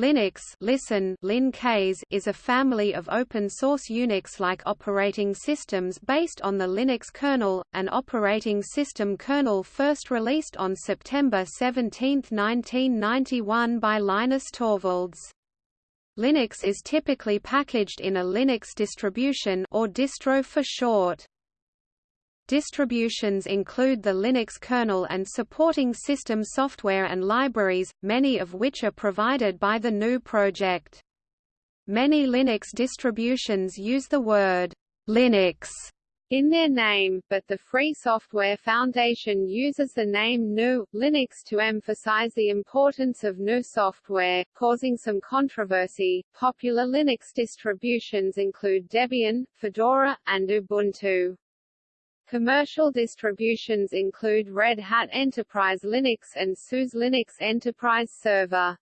Linux listen, Lin-Ks is a family of open-source Unix-like operating systems based on the Linux kernel, an operating system kernel first released on September 17, 1991 by Linus Torvalds. Linux is typically packaged in a Linux distribution or distro for short. Distributions include the Linux kernel and supporting system software and libraries, many of which are provided by the GNU project. Many Linux distributions use the word Linux in their name, but the Free Software Foundation uses the name GNU Linux to emphasize the importance of GNU software, causing some controversy. Popular Linux distributions include Debian, Fedora, and Ubuntu. Commercial distributions include Red Hat Enterprise Linux and SUSE Linux Enterprise Server.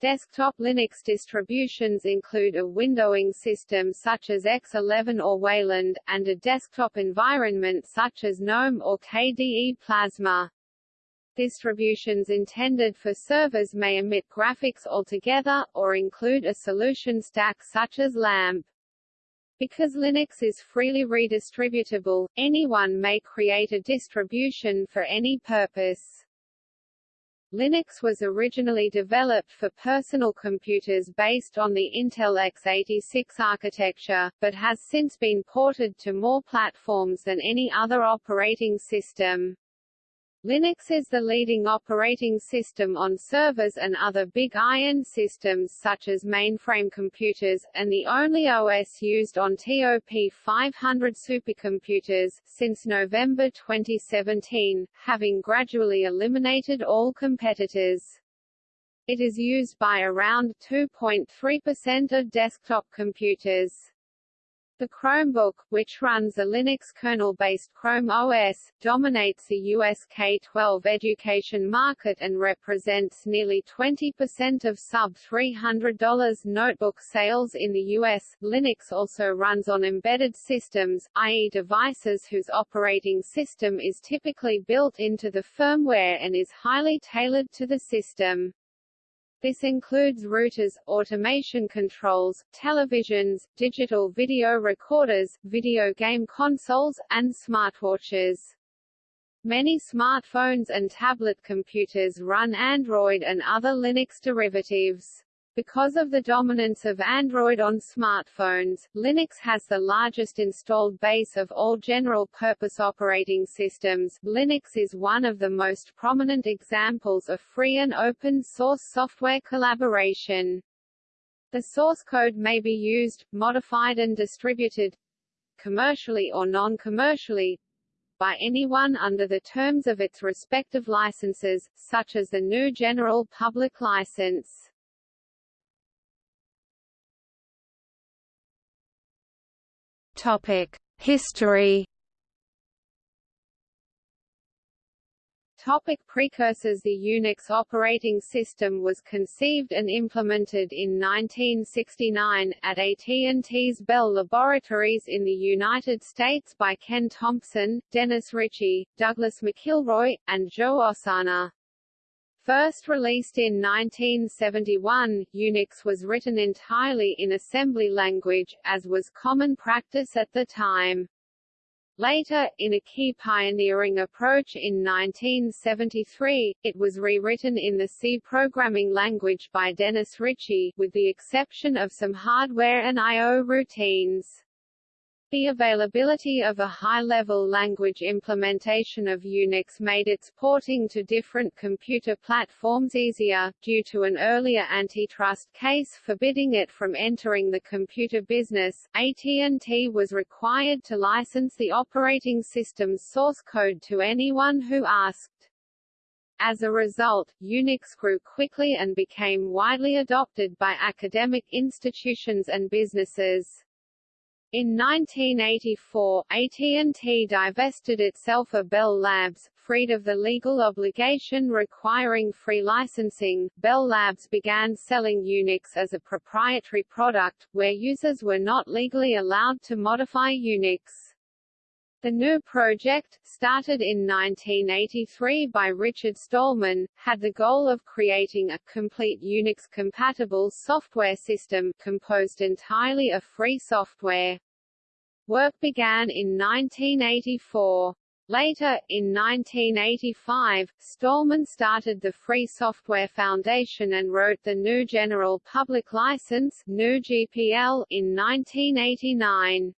Desktop Linux distributions include a windowing system such as X11 or Wayland, and a desktop environment such as GNOME or KDE Plasma. Distributions intended for servers may omit graphics altogether, or include a solution stack such as LAMP. Because Linux is freely redistributable, anyone may create a distribution for any purpose. Linux was originally developed for personal computers based on the Intel x86 architecture, but has since been ported to more platforms than any other operating system. Linux is the leading operating system on servers and other big iron systems such as mainframe computers, and the only OS used on TOP 500 supercomputers, since November 2017, having gradually eliminated all competitors. It is used by around 2.3% of desktop computers. The Chromebook, which runs a Linux kernel-based Chrome OS, dominates the US K-12 education market and represents nearly 20% of sub-$300 notebook sales in the US. Linux also runs on embedded systems, i.e. devices whose operating system is typically built into the firmware and is highly tailored to the system. This includes routers, automation controls, televisions, digital video recorders, video game consoles, and smartwatches. Many smartphones and tablet computers run Android and other Linux derivatives. Because of the dominance of Android on smartphones, Linux has the largest installed base of all general-purpose operating systems. Linux is one of the most prominent examples of free and open-source software collaboration. The source code may be used, modified and distributed commercially or non-commercially by anyone under the terms of its respective licenses, such as the GNU General Public License. History. Topic precursors The Unix operating system was conceived and implemented in 1969, at AT&T's Bell Laboratories in the United States by Ken Thompson, Dennis Ritchie, Douglas McIlroy, and Joe Ossanna. First released in 1971, Unix was written entirely in assembly language, as was common practice at the time. Later, in a key pioneering approach in 1973, it was rewritten in the C programming language by Dennis Ritchie, with the exception of some hardware and I.O. routines. The availability of a high-level language implementation of Unix made its porting to different computer platforms easier, due to an earlier antitrust case forbidding it from entering the computer business. AT&T was required to license the operating system's source code to anyone who asked. As a result, Unix grew quickly and became widely adopted by academic institutions and businesses. In 1984, AT&T divested itself of Bell Labs, freed of the legal obligation requiring free licensing. Bell Labs began selling Unix as a proprietary product, where users were not legally allowed to modify Unix. The GNU project, started in 1983 by Richard Stallman, had the goal of creating a complete Unix-compatible software system composed entirely of free software. Work began in 1984. Later, in 1985, Stallman started the Free Software Foundation and wrote the GNU General Public License in 1989.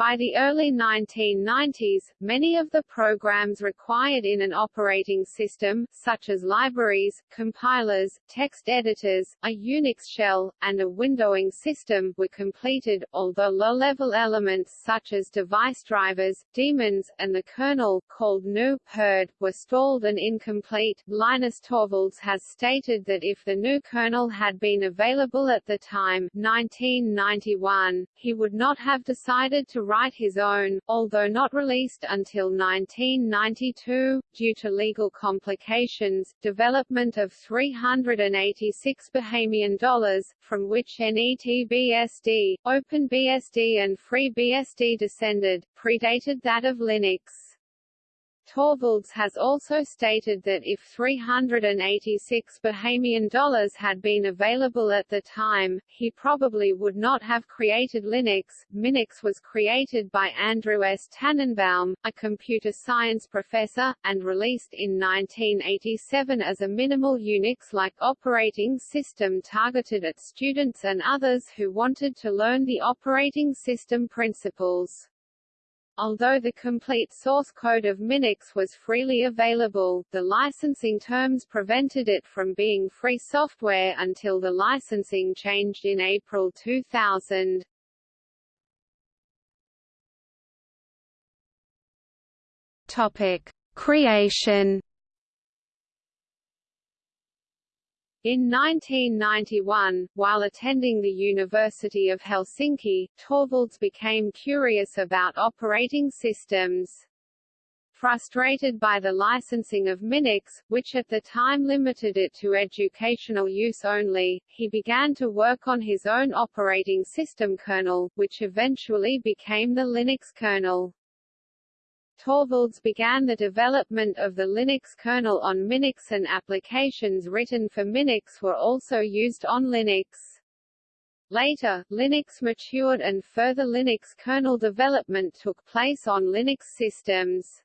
By the early 1990s, many of the programs required in an operating system, such as libraries, compilers, text editors, a Unix shell, and a windowing system, were completed, although low-level elements such as device drivers, daemons, and the kernel, called GNU Hurd, were stalled and incomplete. Linus Torvalds has stated that if the GNU kernel had been available at the time 1991, he would not have decided to write his own, although not released until 1992, due to legal complications, development of 386 Bahamian dollars, from which NETBSD, OpenBSD and FreeBSD descended, predated that of Linux. Torvalds has also stated that if 386 Bahamian dollars had been available at the time, he probably would not have created Linux. Minix was created by Andrew S. Tanenbaum, a computer science professor, and released in 1987 as a minimal Unix-like operating system targeted at students and others who wanted to learn the operating system principles. Although the complete source code of Minix was freely available, the licensing terms prevented it from being free software until the licensing changed in April 2000. Topic: Creation In 1991, while attending the University of Helsinki, Torvalds became curious about operating systems. Frustrated by the licensing of Minix, which at the time limited it to educational use only, he began to work on his own operating system kernel, which eventually became the Linux kernel. Torvalds began the development of the Linux kernel on Minix and applications written for Minix were also used on Linux. Later, Linux matured and further Linux kernel development took place on Linux systems.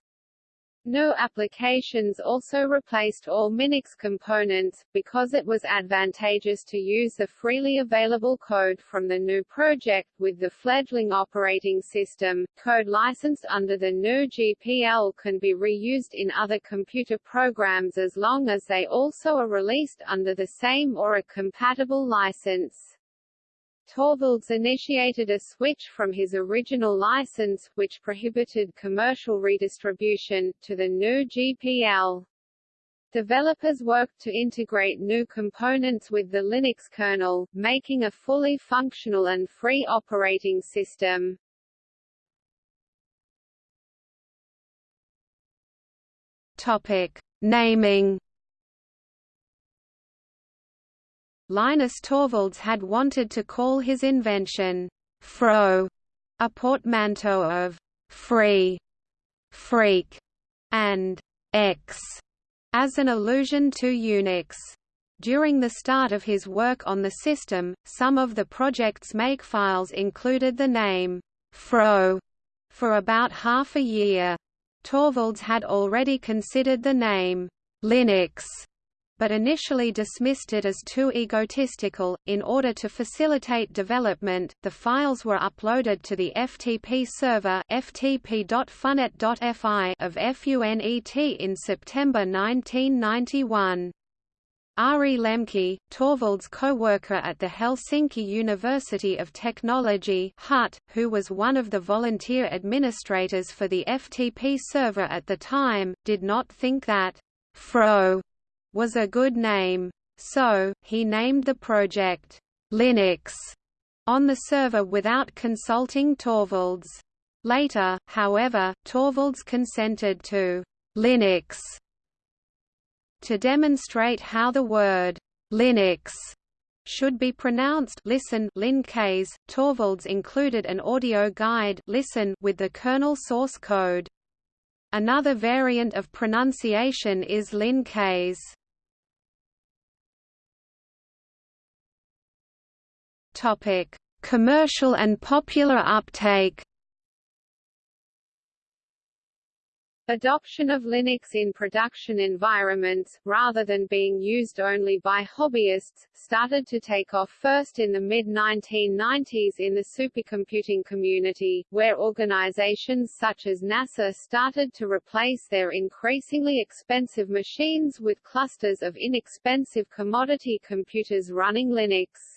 GNU applications also replaced all Minix components, because it was advantageous to use the freely available code from the GNU project with the fledgling operating system. Code licensed under the GNU GPL can be reused in other computer programs as long as they also are released under the same or a compatible license. Torvalds initiated a switch from his original license, which prohibited commercial redistribution, to the GNU GPL. Developers worked to integrate new components with the Linux kernel, making a fully functional and free operating system. Topic: Naming Linus Torvalds had wanted to call his invention Fro, a portmanteau of free, freak, and X, as an allusion to Unix. During the start of his work on the system, some of the project's makefiles included the name Fro for about half a year. Torvalds had already considered the name Linux but initially dismissed it as too egotistical. In order to facilitate development, the files were uploaded to the FTP server ftp.funet.fi of FUNET in September 1991. Ari Lemke, Torvalds' co-worker at the Helsinki University of Technology HUT, who was one of the volunteer administrators for the FTP server at the time, did not think that FRO was a good name. So, he named the project Linux on the server without consulting Torvalds. Later, however, Torvalds consented to Linux to demonstrate how the word Linux should be pronounced listen Lin case. Torvalds included an audio guide listen with the kernel source code. Another variant of pronunciation is Lin Topic: Commercial and popular uptake. Adoption of Linux in production environments, rather than being used only by hobbyists, started to take off first in the mid-1990s in the supercomputing community, where organizations such as NASA started to replace their increasingly expensive machines with clusters of inexpensive commodity computers running Linux.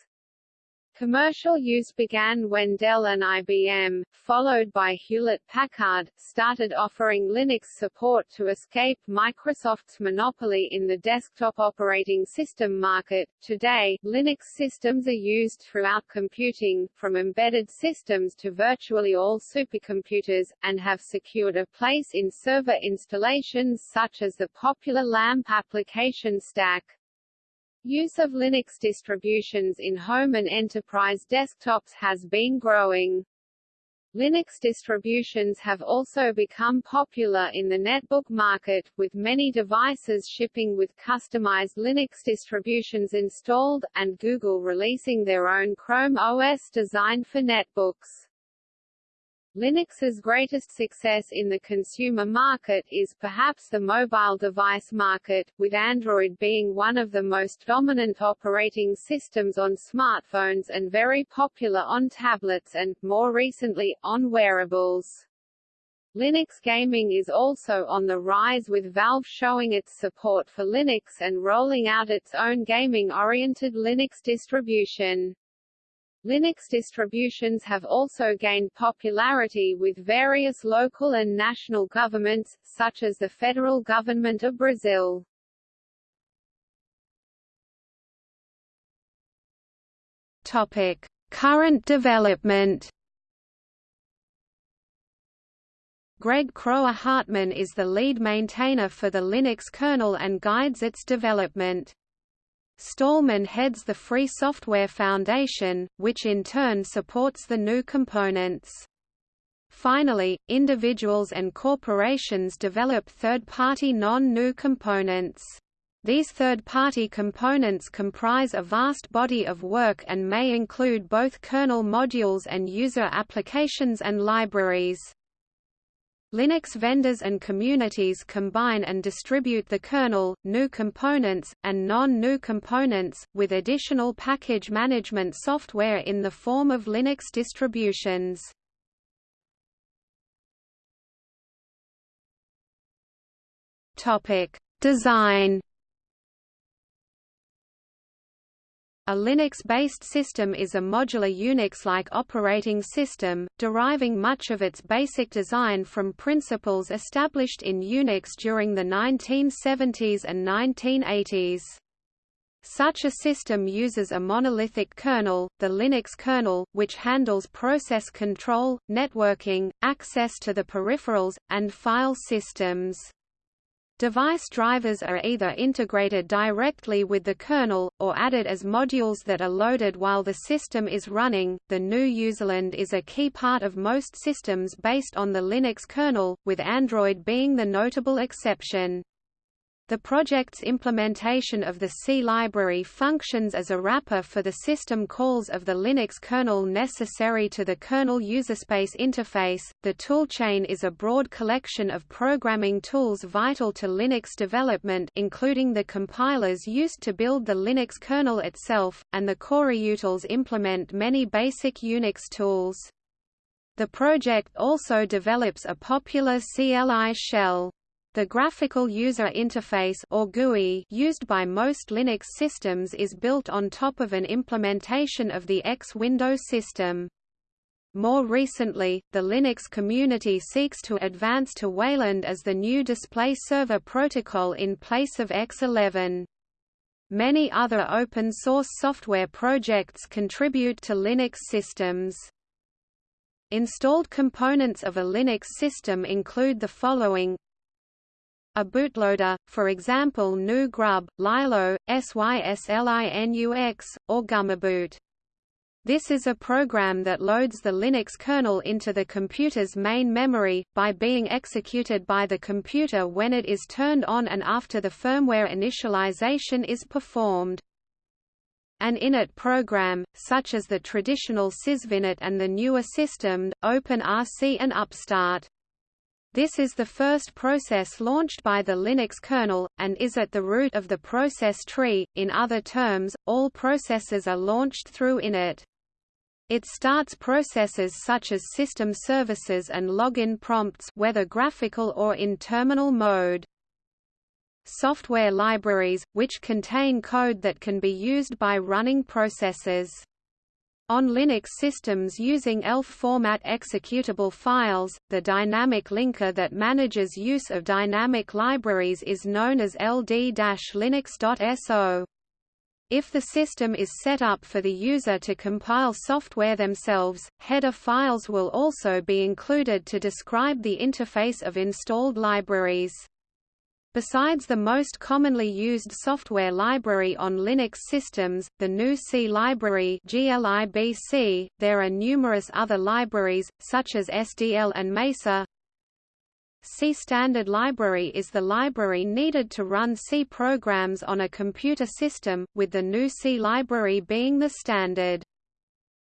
Commercial use began when Dell and IBM, followed by Hewlett-Packard, started offering Linux support to escape Microsoft's monopoly in the desktop operating system market. Today, Linux systems are used throughout computing, from embedded systems to virtually all supercomputers, and have secured a place in server installations such as the popular LAMP application stack. Use of Linux distributions in home and enterprise desktops has been growing. Linux distributions have also become popular in the netbook market, with many devices shipping with customized Linux distributions installed, and Google releasing their own Chrome OS designed for netbooks. Linux's greatest success in the consumer market is perhaps the mobile device market, with Android being one of the most dominant operating systems on smartphones and very popular on tablets and, more recently, on wearables. Linux gaming is also on the rise with Valve showing its support for Linux and rolling out its own gaming-oriented Linux distribution. Linux distributions have also gained popularity with various local and national governments, such as the federal government of Brazil. Topic: Current development. Greg Kroah-Hartman is the lead maintainer for the Linux kernel and guides its development. Stallman heads the Free Software Foundation, which in turn supports the GNU components. Finally, individuals and corporations develop third-party non-GNU components. These third-party components comprise a vast body of work and may include both kernel modules and user applications and libraries. Linux vendors and communities combine and distribute the kernel, GNU components, and non-GNU components, with additional package management software in the form of Linux distributions. Design A Linux-based system is a modular Unix-like operating system, deriving much of its basic design from principles established in Unix during the 1970s and 1980s. Such a system uses a monolithic kernel, the Linux kernel, which handles process control, networking, access to the peripherals, and file systems. Device drivers are either integrated directly with the kernel, or added as modules that are loaded while the system is running. The GNU userland is a key part of most systems based on the Linux kernel, with Android being the notable exception. The project's implementation of the C library functions as a wrapper for the system calls of the Linux kernel necessary to the kernel userspace interface. The toolchain is a broad collection of programming tools vital to Linux development, including the compilers used to build the Linux kernel itself, and the coreutils implement many basic Unix tools. The project also develops a popular CLI shell. The graphical user interface or GUI used by most Linux systems is built on top of an implementation of the X window system. More recently, the Linux community seeks to advance to Wayland as the new display server protocol in place of X11. Many other open-source software projects contribute to Linux systems. Installed components of a Linux system include the following a bootloader, for example GNU Grub, Lilo, SYSLINUX, or gummiboot. This is a program that loads the Linux kernel into the computer's main memory, by being executed by the computer when it is turned on and after the firmware initialization is performed. An init program, such as the traditional sysvinit and the newer system, OpenRC and Upstart. This is the first process launched by the Linux kernel, and is at the root of the process tree. In other terms, all processes are launched through init. It starts processes such as system services and login prompts whether graphical or in terminal mode. Software libraries, which contain code that can be used by running processes. On Linux systems using ELF format executable files, the dynamic linker that manages use of dynamic libraries is known as ld-linux.so. If the system is set up for the user to compile software themselves, header files will also be included to describe the interface of installed libraries. Besides the most commonly used software library on Linux systems, the GNU C library GLIBC, there are numerous other libraries, such as SDL and Mesa, C Standard Library is the library needed to run C programs on a computer system, with the GNU C library being the standard.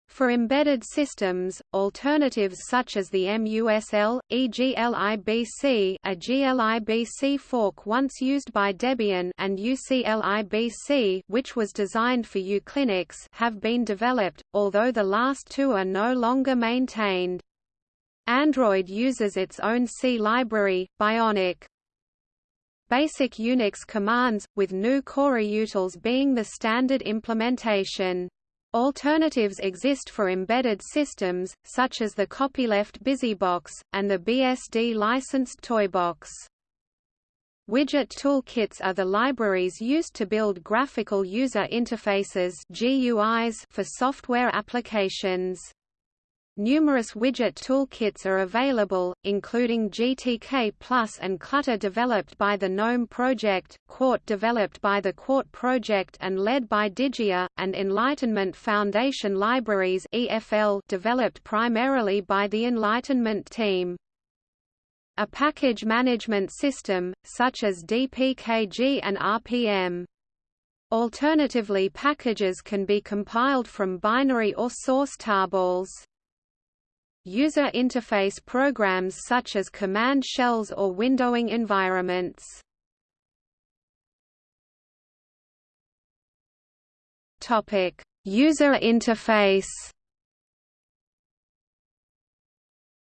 For embedded systems, alternatives such as the MUSL, EGLIBC a GLIBC fork once used by Debian and UCLIBC which was designed for uClinux have been developed, although the last two are no longer maintained. Android uses its own C library, Bionic. Basic Unix commands, with GNU CoreUtils being the standard implementation. Alternatives exist for embedded systems, such as the copyleft BusyBox, and the BSD-licensed Toybox. Widget toolkits are the libraries used to build graphical user interfaces GUIs for software applications. Numerous widget toolkits are available, including GTK Plus and Clutter developed by the GNOME project, Qt developed by the Qt project and led by Digia, and Enlightenment Foundation Libraries EFL developed primarily by the Enlightenment team. A package management system, such as DPKG and RPM. Alternatively packages can be compiled from binary or source tarballs. User interface programs such as command shells or windowing environments. Topic: User interface.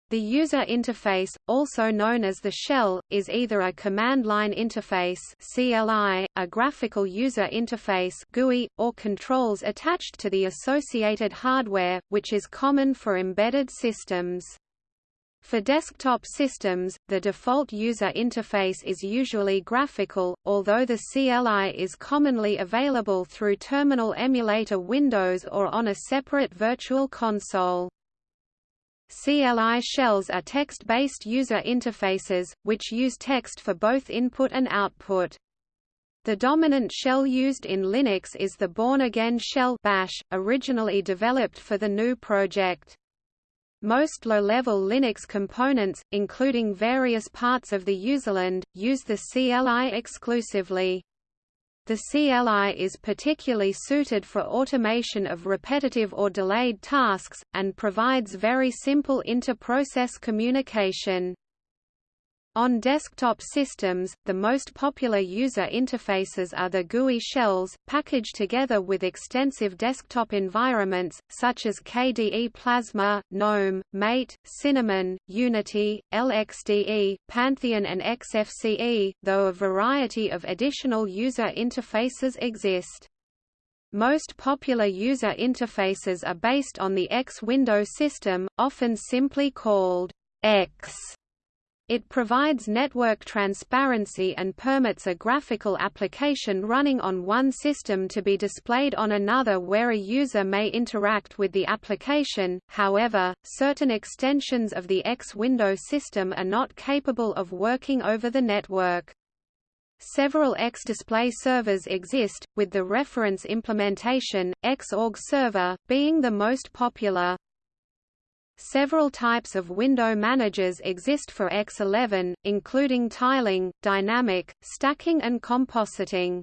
The user interface, also known as the shell, is either a command line interface (CLI), a graphical user interface (GUI), or controls attached to the associated hardware, which is common for embedded systems. For desktop systems, the default user interface is usually graphical, although the CLI is commonly available through terminal emulator windows or on a separate virtual console. CLI shells are text-based user interfaces, which use text for both input and output. The dominant shell used in Linux is the Bourne Again shell bash, originally developed for the GNU project. Most low-level Linux components, including various parts of the userland, use the CLI exclusively. The CLI is particularly suited for automation of repetitive or delayed tasks, and provides very simple inter-process communication. On desktop systems, the most popular user interfaces are the GUI shells, packaged together with extensive desktop environments, such as KDE Plasma, GNOME, Mate, Cinnamon, Unity, LXDE, Pantheon and XFCE, though a variety of additional user interfaces exist. Most popular user interfaces are based on the X window system, often simply called X it provides network transparency and permits a graphical application running on one system to be displayed on another where a user may interact with the application, however, certain extensions of the X window system are not capable of working over the network. Several X display servers exist, with the reference implementation, Xorg Server, being the most popular. Several types of window managers exist for X11, including tiling, dynamic, stacking and compositing.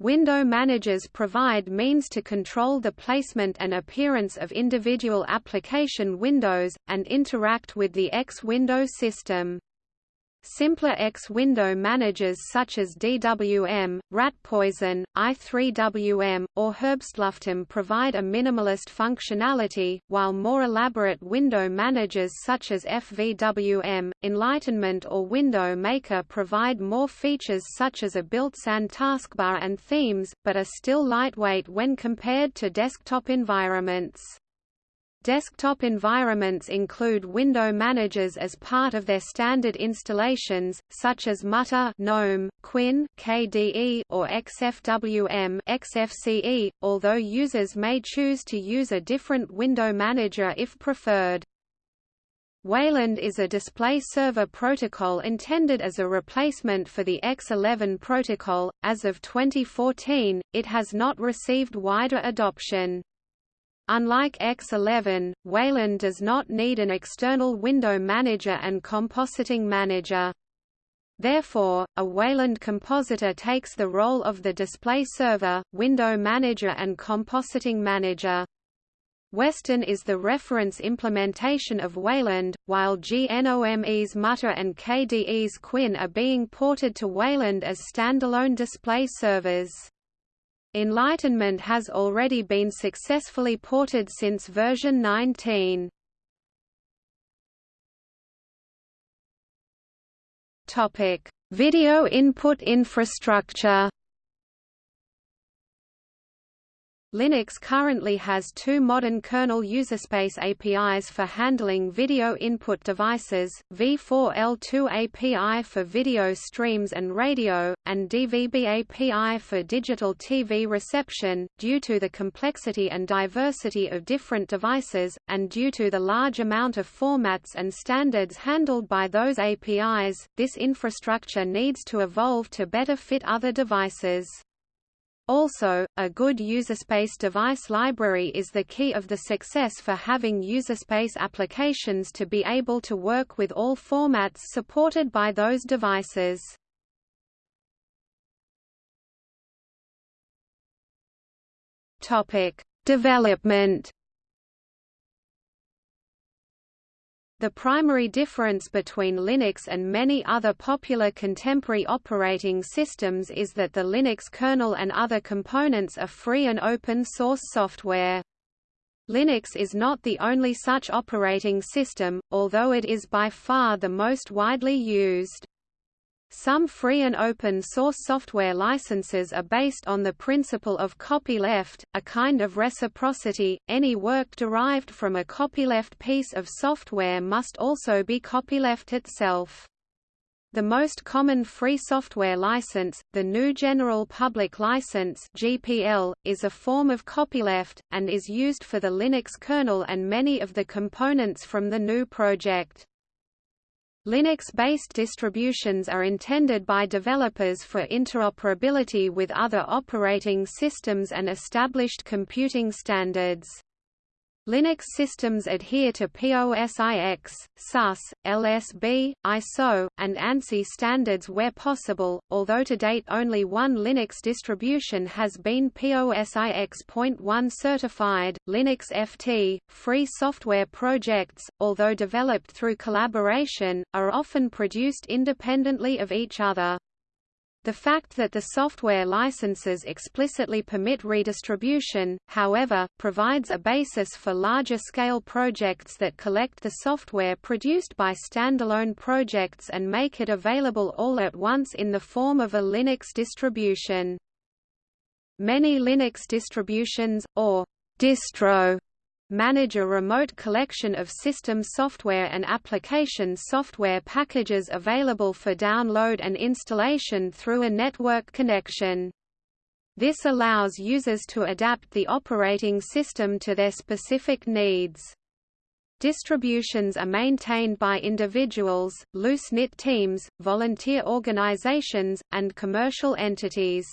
Window managers provide means to control the placement and appearance of individual application windows, and interact with the X window system. Simpler X window managers such as DWM, Ratpoison, i3WM, or Herbstluften provide a minimalist functionality, while more elaborate window managers such as FVWM, Enlightenment or Window Maker provide more features such as a built-in taskbar and themes, but are still lightweight when compared to desktop environments. Desktop environments include window managers as part of their standard installations, such as Mutter GNOME, KWin KDE, or XFWM XFCE, although users may choose to use a different window manager if preferred. Wayland is a display server protocol intended as a replacement for the X11 protocol. As of 2014, it has not received wider adoption. Unlike X11, Wayland does not need an external window manager and compositing manager. Therefore, a Wayland compositor takes the role of the display server, window manager and compositing manager. Weston is the reference implementation of Wayland, while GNOME's Mutter and KDE's KWin are being ported to Wayland as standalone display servers. Enlightenment has already been successfully ported since version 19. Topic: Video input infrastructure Linux currently has two modern kernel userspace APIs for handling video input devices, V4L2 API for video streams and radio, and DVB API for digital TV reception. Due to the complexity and diversity of different devices, and due to the large amount of formats and standards handled by those APIs, this infrastructure needs to evolve to better fit other devices. Also, a good userspace device library is the key of the success for having userspace applications to be able to work with all formats supported by those devices. Topic: Development The primary difference between Linux and many other popular contemporary operating systems is that the Linux kernel and other components are free and open source software. Linux is not the only such operating system, although it is by far the most widely used. Some free and open source software licenses are based on the principle of copyleft, a kind of reciprocity. Any work derived from a copyleft piece of software must also be copyleft itself. The most common free software license, the GNU General Public License (GPL), is a form of copyleft and is used for the Linux kernel and many of the components from the GNU project. Linux-based distributions are intended by developers for interoperability with other operating systems and established computing standards. Linux systems adhere to POSIX, SUS, LSB, ISO, and ANSI standards where possible, although to date only one Linux distribution has been POSIX.1 certified. Linux FT, free software projects, although developed through collaboration, are often produced independently of each other. The fact that the software licenses explicitly permit redistribution, however, provides a basis for larger-scale projects that collect the software produced by standalone projects and make it available all at once in the form of a Linux distribution. Many Linux distributions, or distro manage a remote collection of system software and application software packages available for download and installation through a network connection. This allows users to adapt the operating system to their specific needs. Distributions are maintained by individuals, loose-knit teams, volunteer organizations, and commercial entities.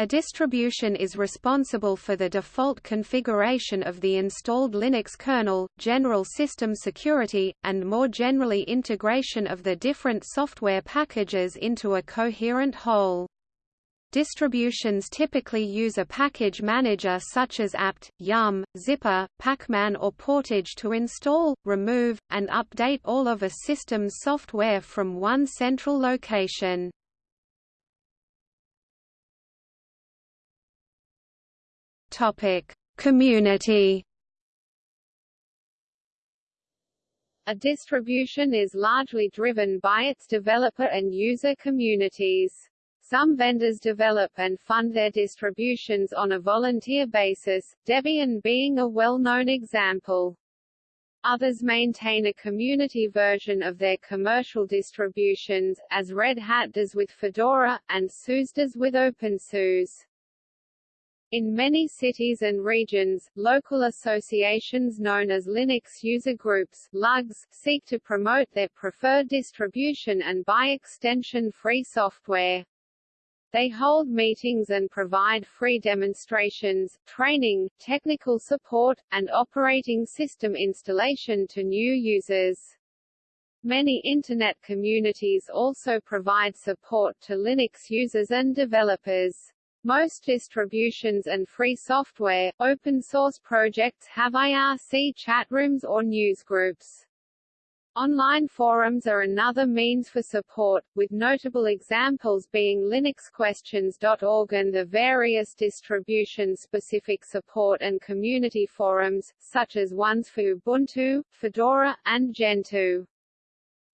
A distribution is responsible for the default configuration of the installed Linux kernel, general system security, and more generally integration of the different software packages into a coherent whole. Distributions typically use a package manager such as apt, yum, zypper, pacman or portage to install, remove, and update all of a system's software from one central location. Topic: Community. A distribution is largely driven by its developer and user communities. Some vendors develop and fund their distributions on a volunteer basis, Debian being a well-known example. Others maintain a community version of their commercial distributions, as Red Hat does with Fedora, and SUSE does with OpenSUSE. In many cities and regions, local associations known as Linux user groups LUGs, seek to promote their preferred distribution and by extension free software. They hold meetings and provide free demonstrations, training, technical support, and operating system installation to new users. Many Internet communities also provide support to Linux users and developers. Most distributions and free software, open source projects have IRC chatrooms or newsgroups. Online forums are another means for support, with notable examples being linuxquestions.org and the various distribution-specific support and community forums, such as ones for Ubuntu, Fedora, and Gentoo.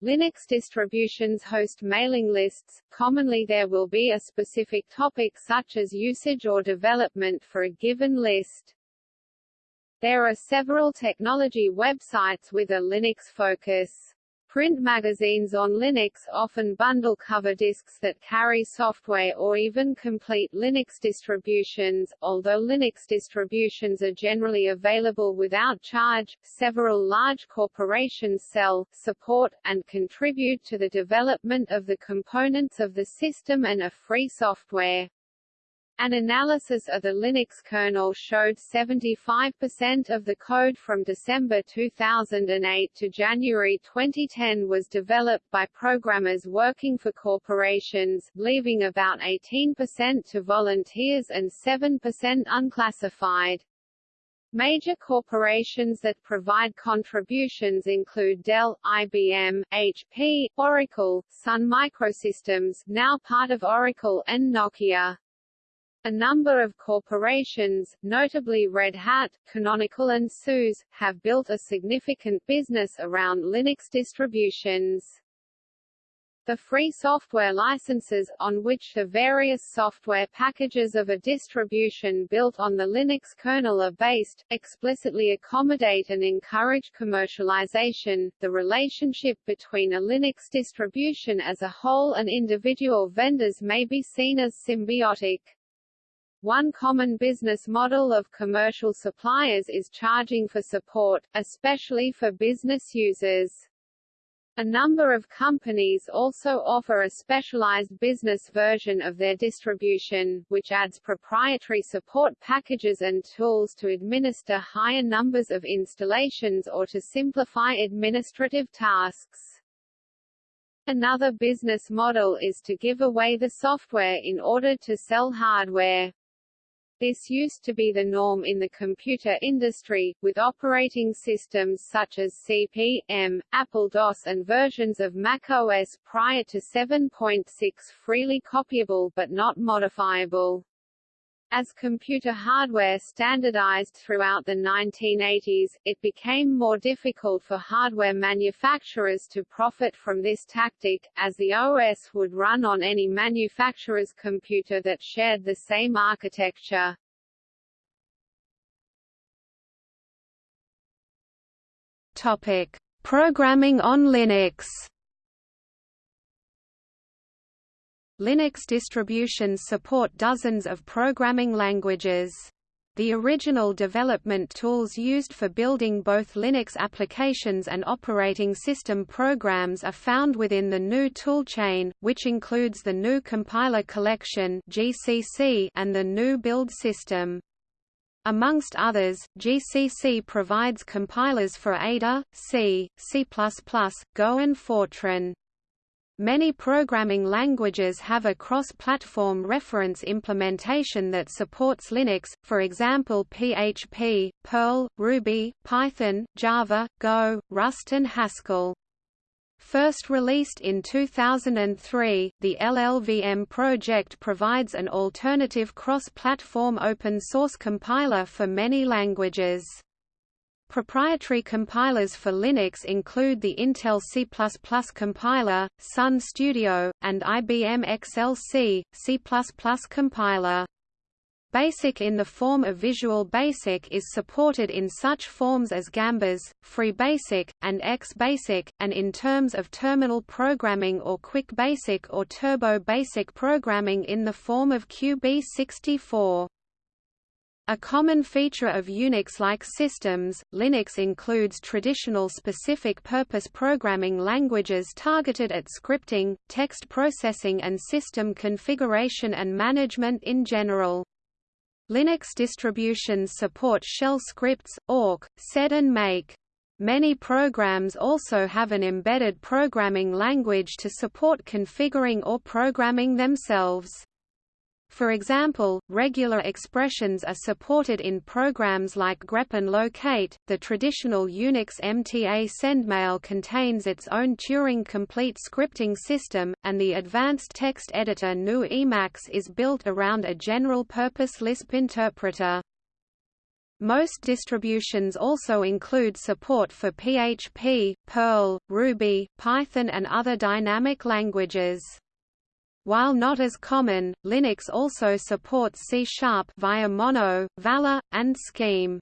Linux distributions host mailing lists, commonly there will be a specific topic such as usage or development for a given list. There are several technology websites with a Linux focus. Print magazines on Linux often bundle cover disks that carry software or even complete Linux distributions. Although Linux distributions are generally available without charge, several large corporations sell, support, and contribute to the development of the components of the system and a free software. An analysis of the Linux kernel showed 75% of the code from December 2008 to January 2010 was developed by programmers working for corporations, leaving about 18% to volunteers and 7% unclassified. Major corporations that provide contributions include Dell, IBM, HP, Oracle, Sun Microsystems now part of Oracle and Nokia. A number of corporations, notably Red Hat, Canonical and SUSE, have built a significant business around Linux distributions. The free software licenses, on which the various software packages of a distribution built on the Linux kernel are based, explicitly accommodate and encourage commercialization. The relationship between a Linux distribution as a whole and individual vendors may be seen as symbiotic. One common business model of commercial suppliers is charging for support, especially for business users. A number of companies also offer a specialized business version of their distribution, which adds proprietary support packages and tools to administer higher numbers of installations or to simplify administrative tasks. Another business model is to give away the software in order to sell hardware. This used to be the norm in the computer industry, with operating systems such as CP, M, Apple DOS and versions of Mac OS prior to 7.6 freely copyable but not modifiable. As computer hardware standardized throughout the 1980s, it became more difficult for hardware manufacturers to profit from this tactic, as the OS would run on any manufacturer's computer that shared the same architecture. Topic: Programming on Linux. Linux distributions support dozens of programming languages. The original development tools used for building both Linux applications and operating system programs are found within the GNU toolchain, which includes the GNU Compiler Collection (GCC) and the GNU Build System. Amongst others, GCC provides compilers for Ada, C, C++, Go and Fortran. Many programming languages have a cross-platform reference implementation that supports Linux, for example PHP, Perl, Ruby, Python, Java, Go, Rust and Haskell. First released in 2003, the LLVM project provides an alternative cross-platform open-source compiler for many languages. Proprietary compilers for Linux include the Intel C++ compiler, Sun Studio, and IBM XLC, C++ compiler. BASIC in the form of Visual Basic is supported in such forms as Gambas, Free Basic, and X-Basic, and in terms of terminal programming or Quick Basic or Turbo Basic programming in the form of QB64. A common feature of Unix-like systems, Linux includes traditional specific-purpose programming languages targeted at scripting, text processing and system configuration and management in general. Linux distributions support shell scripts, awk, sed and make. Many programs also have an embedded programming language to support configuring or programming themselves. For example, regular expressions are supported in programs like grep and locate. The traditional Unix MTA sendmail contains its own Turing-complete scripting system, and the advanced text editor GNU Emacs is built around a general-purpose Lisp interpreter. Most distributions also include support for PHP, Perl, Ruby, Python and other dynamic languages. While not as common, Linux also supports C-sharp via Mono, Vala, and Scheme.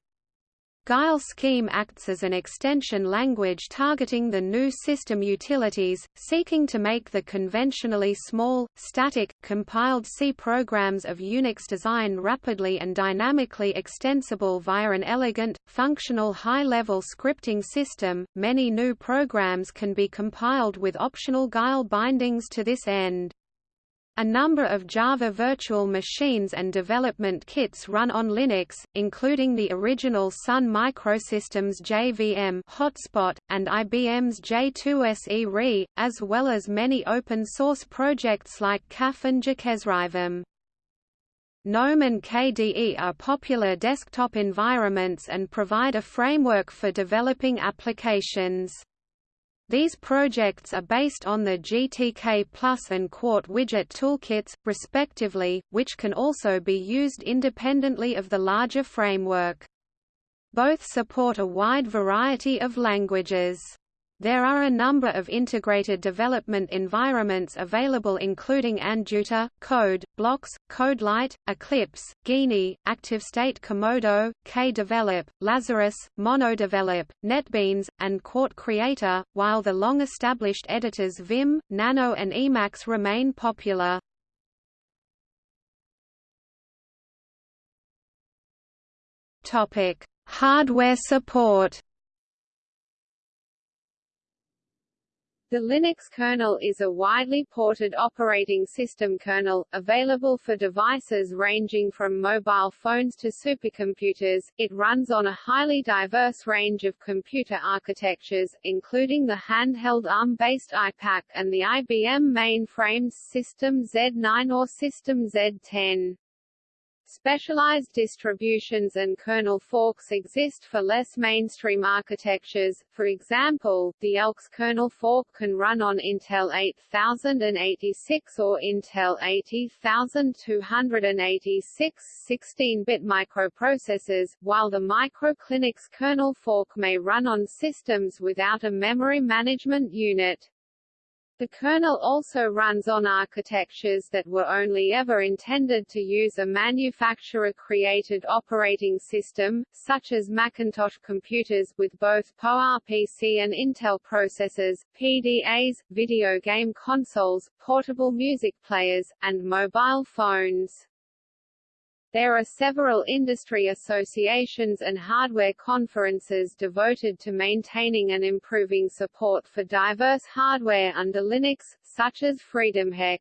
Guile Scheme acts as an extension language targeting the new system utilities, seeking to make the conventionally small, static, compiled C programs of Unix design rapidly and dynamically extensible via an elegant, functional high-level scripting system. Many new programs can be compiled with optional Guile bindings to this end. A number of Java virtual machines and development kits run on Linux, including the original Sun Microsystems JVM hotspot, and IBM's J2SE RE, as well as many open-source projects like Kaffe and JikesRVM. GNOME and KDE are popular desktop environments and provide a framework for developing applications. These projects are based on the GTK Plus and Qt widget toolkits, respectively, which can also be used independently of the larger framework. Both support a wide variety of languages. There are a number of integrated development environments available including Anjuta, Code, Blocks, CodeLite, Eclipse, Geany, ActiveState Komodo, KDevelop, Lazarus, MonoDevelop, NetBeans, and Qt Creator, while the long-established editors Vim, Nano and Emacs remain popular. Hardware support The Linux kernel is a widely ported operating system kernel, available for devices ranging from mobile phones to supercomputers. It runs on a highly diverse range of computer architectures, including the handheld ARM-based iPAQ and the IBM mainframes System Z9 or System Z10. Specialized distributions and kernel forks exist for less mainstream architectures, for example, the Elks kernel fork can run on Intel 8086 or Intel 80286 16-bit microprocessors, while the μClinux kernel fork may run on systems without a memory management unit. The kernel also runs on architectures that were only ever intended to use a manufacturer-created operating system, such as Macintosh computers with both PowerPC and Intel processors, PDAs, video game consoles, portable music players, and mobile phones. There are several industry associations and hardware conferences devoted to maintaining and improving support for diverse hardware under Linux, such as FreedomHEC.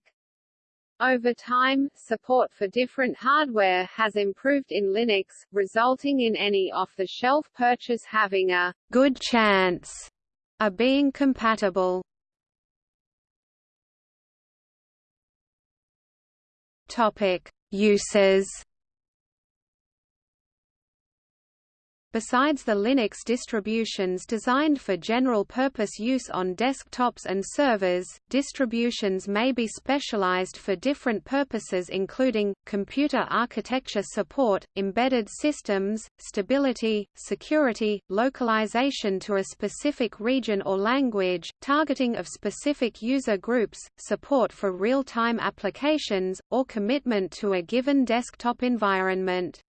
Over time, support for different hardware has improved in Linux, resulting in any off-the-shelf purchase having a good chance of being compatible. Topic: Uses Besides the Linux distributions designed for general-purpose use on desktops and servers, distributions may be specialized for different purposes including, computer architecture support, embedded systems, stability, security, localization to a specific region or language, targeting of specific user groups, support for real-time applications, or commitment to a given desktop environment.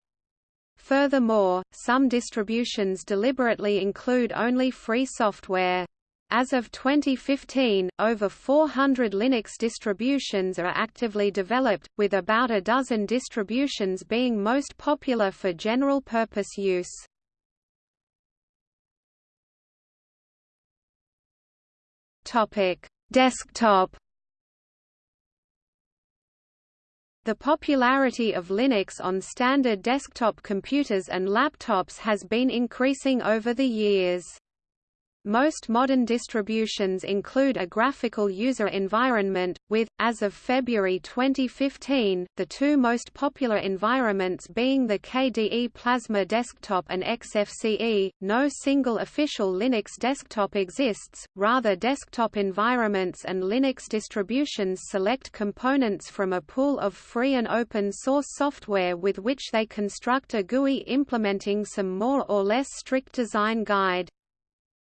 Furthermore, some distributions deliberately include only free software. As of 2015, over 400 Linux distributions are actively developed, with about a dozen distributions being most popular for general-purpose use. Desktop The popularity of Linux on standard desktop computers and laptops has been increasing over the years. Most modern distributions include a graphical user environment, with, as of February 2015, the two most popular environments being the KDE Plasma Desktop and XFCE. No single official Linux desktop exists, rather, desktop environments and Linux distributions select components from a pool of free and open source software with which they construct a GUI implementing some more or less strict design guide.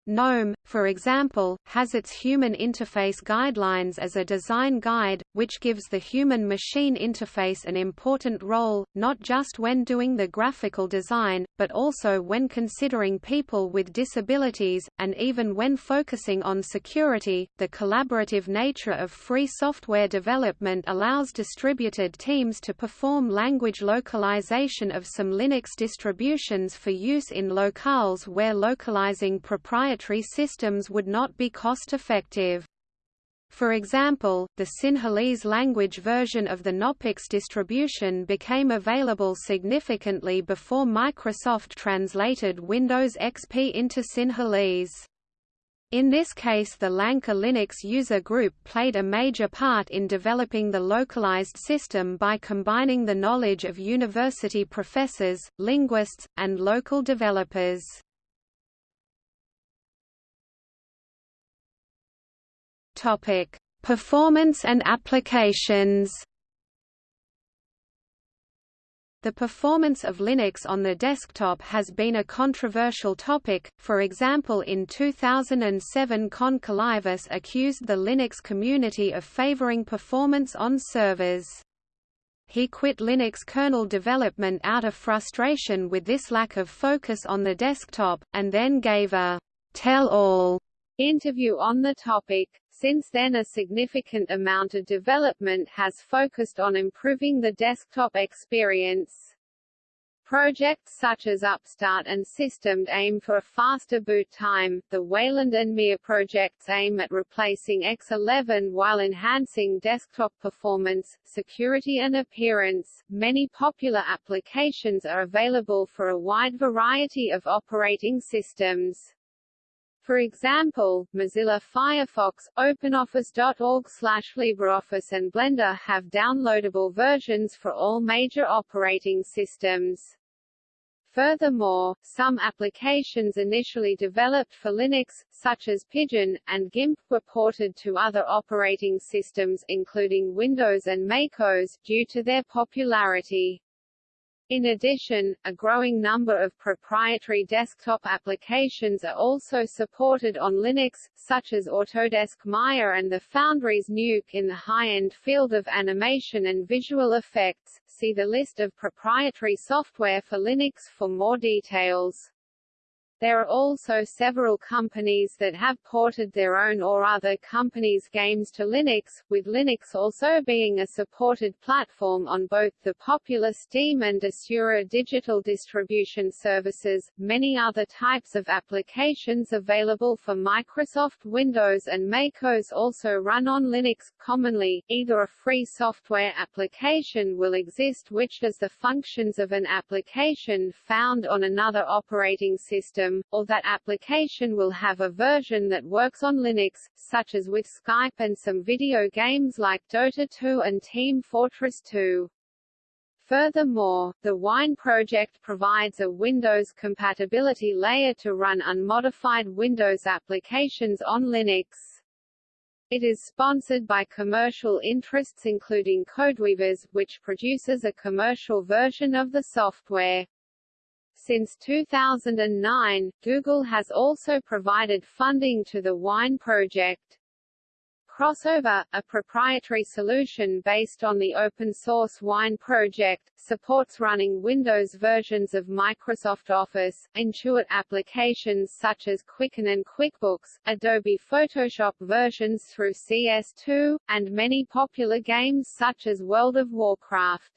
GNOME, for example, has its Human Interface Guidelines as a design guide, which gives the human-machine interface an important role, not just when doing the graphical design, but also when considering people with disabilities, and even when focusing on security. The collaborative nature of free software development allows distributed teams to perform language localization of some Linux distributions for use in locales where localizing proprietary proprietary systems would not be cost-effective. For example, the Sinhalese language version of the Knoppix distribution became available significantly before Microsoft translated Windows XP into Sinhalese. In this case the Lanka Linux user group played a major part in developing the localized system by combining the knowledge of university professors, linguists, and local developers. Topic: Performance and applications. The performance of Linux on the desktop has been a controversial topic, for example in 2007 Con Kolivas accused the Linux community of favoring performance on servers. He quit Linux kernel development out of frustration with this lack of focus on the desktop, and then gave a tell-all interview on the topic. Since then a significant amount of development has focused on improving the desktop experience. Projects such as Upstart and Systemd aim for a faster boot time, the Wayland and Mir projects aim at replacing X11 while enhancing desktop performance, security and appearance. Many popular applications are available for a wide variety of operating systems. For example, Mozilla Firefox, OpenOffice.org/LibreOffice and Blender have downloadable versions for all major operating systems. Furthermore, some applications initially developed for Linux, such as Pidgin, and GIMP, were ported to other operating systems including Windows and MacOS, due to their popularity. In addition, a growing number of proprietary desktop applications are also supported on Linux, such as Autodesk Maya and the Foundry's Nuke in the high-end field of animation and visual effects. See the list of proprietary software for Linux for more details. There are also several companies that have ported their own or other companies' games to Linux, with Linux also being a supported platform on both the popular Steam and Desura digital distribution services. Many other types of applications available for Microsoft Windows and MacOS also run on Linux. Commonly, either a free software application will exist which does the functions of an application found on another operating system system, or that application will have a version that works on Linux, such as with Skype and some video games like Dota 2 and Team Fortress 2. Furthermore, the Wine project provides a Windows compatibility layer to run unmodified Windows applications on Linux. It is sponsored by commercial interests including Codeweavers, which produces a commercial version of the software. Since 2009, Google has also provided funding to the Wine project. Crossover, a proprietary solution based on the open-source Wine project, supports running Windows versions of Microsoft Office, Intuit applications such as Quicken and QuickBooks, Adobe Photoshop versions through CS2, and many popular games such as World of Warcraft.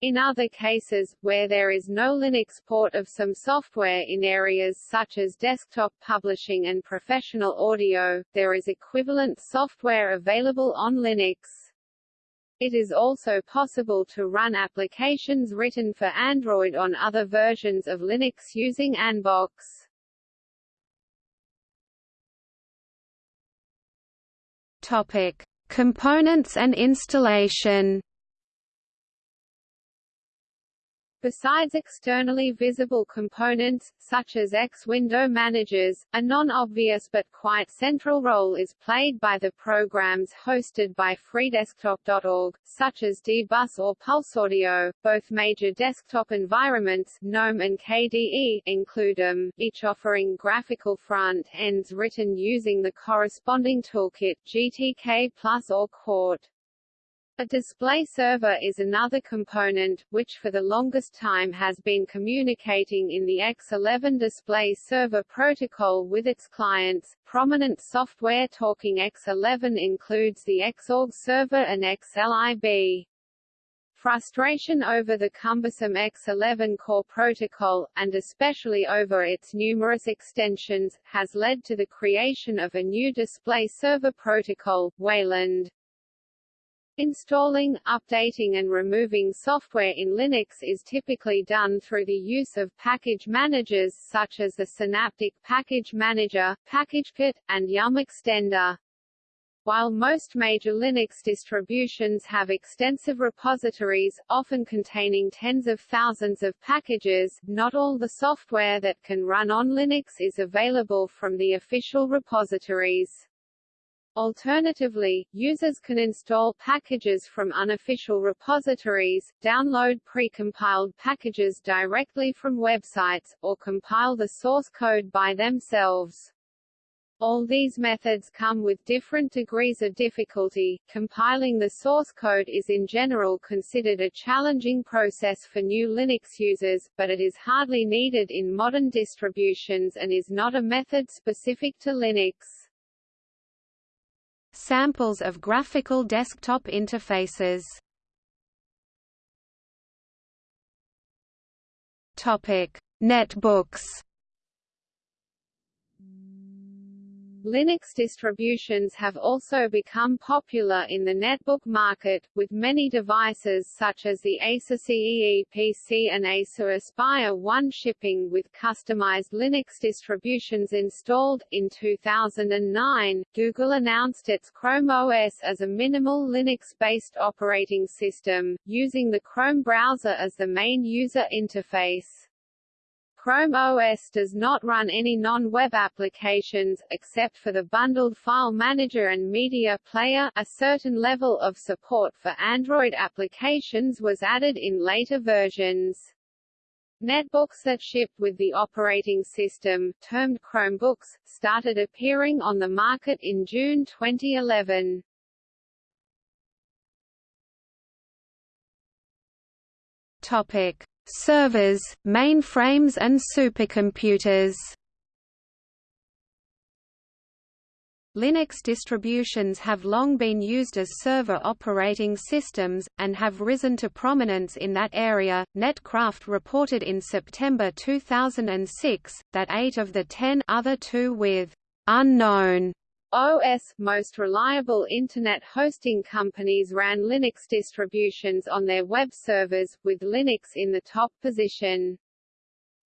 In other cases, where there is no Linux port of some software in areas such as desktop publishing and professional audio, there is equivalent software available on Linux. It is also possible to run applications written for Android on other versions of Linux using Anbox. Topic: Components and installation. Besides externally visible components, such as X window managers, a non-obvious but quite central role is played by the programs hosted by freedesktop.org, such as dbus or PulseAudio. Both major desktop environments, GNOME and KDE, include them, each offering graphical front ends written using the corresponding toolkit, GTK Plus or Qt. A display server is another component, which for the longest time has been communicating in the X11 display server protocol with its clients. Prominent software talking X11 includes the Xorg server and XLIB. Frustration over the cumbersome X11 core protocol, and especially over its numerous extensions, has led to the creation of a new display server protocol, Wayland. Installing, updating and removing software in Linux is typically done through the use of package managers such as the Synaptic Package Manager, PackageKit, and Yum Extender. While most major Linux distributions have extensive repositories, often containing tens of thousands of packages, not all the software that can run on Linux is available from the official repositories. Alternatively, users can install packages from unofficial repositories, download precompiled packages directly from websites, or compile the source code by themselves. All these methods come with different degrees of difficulty. Compiling the source code is in general considered a challenging process for new Linux users, but it is hardly needed in modern distributions and is not a method specific to Linux. Samples of graphical desktop interfaces. Netbooks Linux distributions have also become popular in the netbook market, with many devices such as the Asus Eee PC and Acer Aspire One shipping with customized Linux distributions installed. In 2009, Google announced its Chrome OS as a minimal Linux-based operating system, using the Chrome browser as the main user interface. Chrome OS does not run any non-web applications, except for the bundled file manager and media player a certain level of support for Android applications was added in later versions. Netbooks that shipped with the operating system, termed Chromebooks, started appearing on the market in June 2011. Topic: servers, mainframes and supercomputers. Linux distributions have long been used as server operating systems, and have risen to prominence in that area. Netcraft reported in September 2006 that eight of the ten other two with unknown OS most reliable Internet hosting companies ran Linux distributions on their web servers, with Linux in the top position.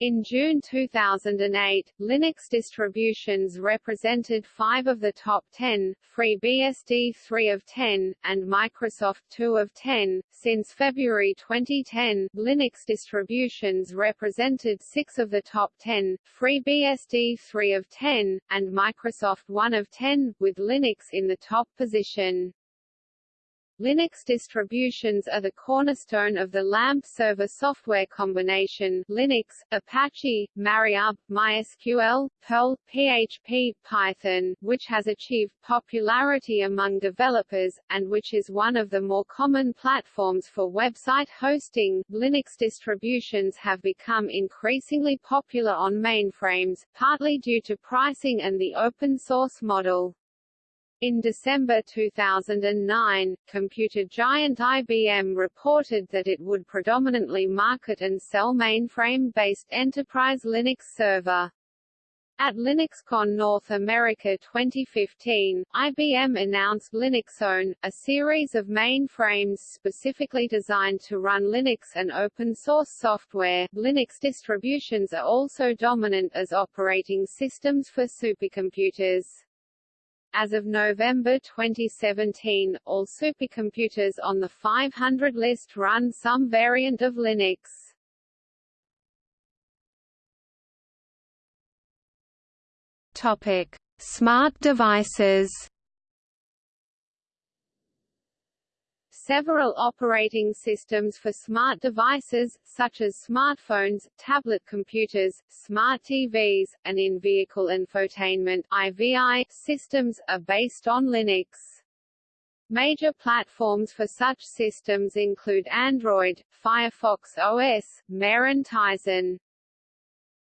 In June 2008, Linux distributions represented 5 of the top 10, FreeBSD 3 of 10, and Microsoft 2 of 10. Since February 2010, Linux distributions represented 6 of the top 10, FreeBSD 3 of 10, and Microsoft 1 of 10, with Linux in the top position. Linux distributions are the cornerstone of the LAMP server software combination Linux, Apache, MariaDB, MySQL, Perl, PHP, Python, which has achieved popularity among developers, and which is one of the more common platforms for website hosting. Linux distributions have become increasingly popular on mainframes, partly due to pricing and the open source model. In December 2009, computer giant IBM reported that it would predominantly market and sell mainframe-based enterprise Linux server. At LinuxCon North America 2015, IBM announced LinuxONE, a series of mainframes specifically designed to run Linux and open-source software. Linux distributions are also dominant as operating systems for supercomputers. As of November 2017, all supercomputers on the 500 list run some variant of Linux. Topic: Smart devices. Several operating systems for smart devices, such as smartphones, tablet computers, smart TVs, and in-vehicle infotainment IVI systems, are based on Linux. Major platforms for such systems include Android, Firefox OS, Mer and Tizen.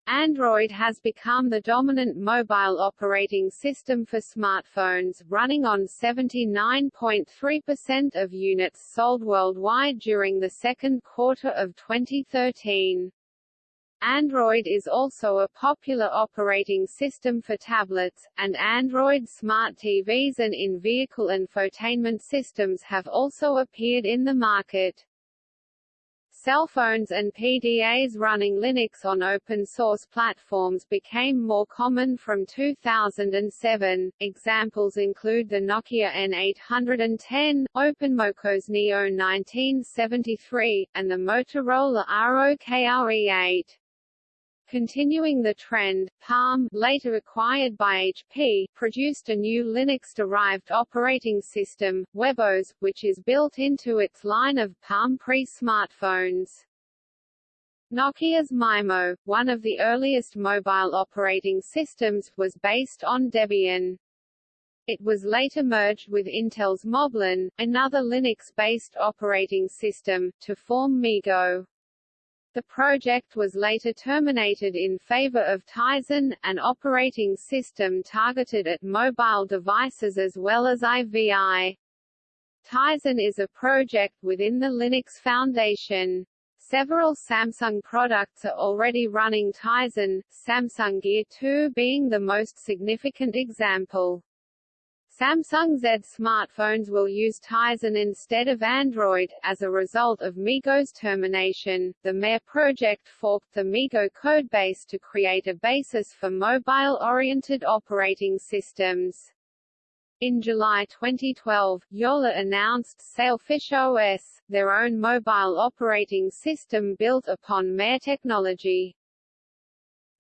Android has become the dominant mobile operating system for smartphones, running on 79.3% of units sold worldwide during the second quarter of 2013. Android is also a popular operating system for tablets, and Android smart TVs and in-vehicle infotainment systems have also appeared in the market. Cell phones and PDAs running Linux on open-source platforms became more common from 2007. Examples include the Nokia N810, Openmoko's Neo 1973, and the Motorola ROKR E8. Continuing the trend, Palm, later acquired by HP, produced a new Linux-derived operating system, WebOS, which is built into its line of Palm Pre smartphones. Nokia's Maemo, one of the earliest mobile operating systems, was based on Debian. It was later merged with Intel's Moblin, another Linux-based operating system, to form MeeGo. The project was later terminated in favor of Tizen, an operating system targeted at mobile devices as well as IVI. Tizen is a project within the Linux Foundation. Several Samsung products are already running Tizen, Samsung Gear 2 being the most significant example. Samsung Z smartphones will use Tizen instead of Android. As a result of MeeGo's termination, the Mer project forked the MeeGo codebase to create a basis for mobile-oriented operating systems. In July 2012, Jolla announced Sailfish OS, their own mobile operating system built upon Mer technology.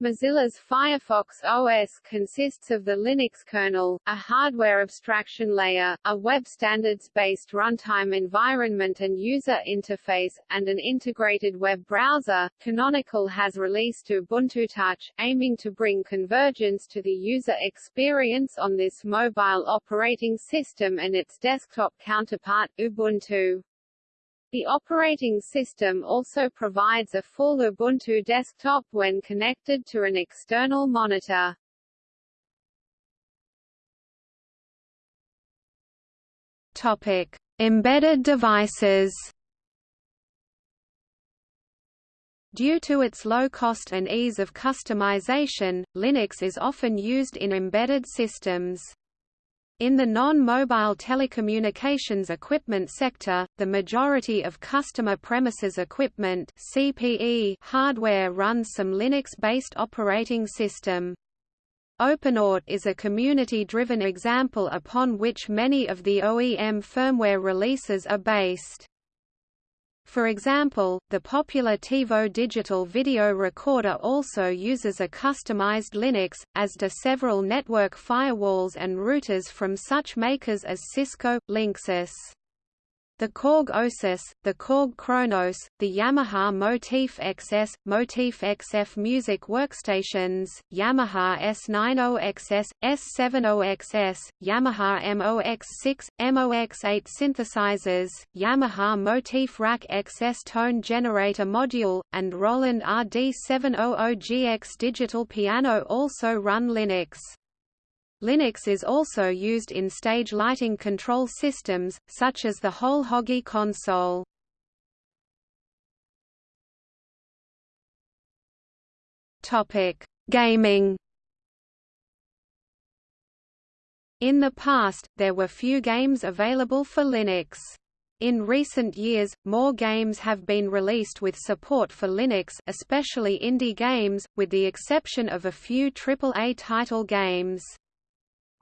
Mozilla's Firefox OS consists of the Linux kernel, a hardware abstraction layer, a web standards-based runtime environment and user interface, and an integrated web browser. Canonical has released Ubuntu Touch, aiming to bring convergence to the user experience on this mobile operating system and its desktop counterpart, Ubuntu. The operating system also provides a full Ubuntu desktop when connected to an external monitor. Topic: Embedded devices. Due to its low cost and ease of customization, Linux is often used in embedded systems. In the non-mobile telecommunications equipment sector, the majority of customer premises equipment CPE hardware runs some Linux-based operating system. OpenWrt is a community-driven example upon which many of the OEM firmware releases are based. For example, the popular TiVo digital video recorder also uses a customized Linux, as do several network firewalls and routers from such makers as Cisco, Linksys. The Korg OASYS, the Korg Kronos, the Yamaha Motif XS, Motif XF music workstations, Yamaha S90XS, S70XS, Yamaha MOX6, MOX8 synthesizers, Yamaha Motif Rack XS tone generator module, and Roland RD700GX digital piano also run Linux. Linux is also used in stage lighting control systems, such as the Whole Hoggy console. Topic: Gaming. In the past, there were few games available for Linux. In recent years, more games have been released with support for Linux especially indie games, with the exception of a few AAA title games.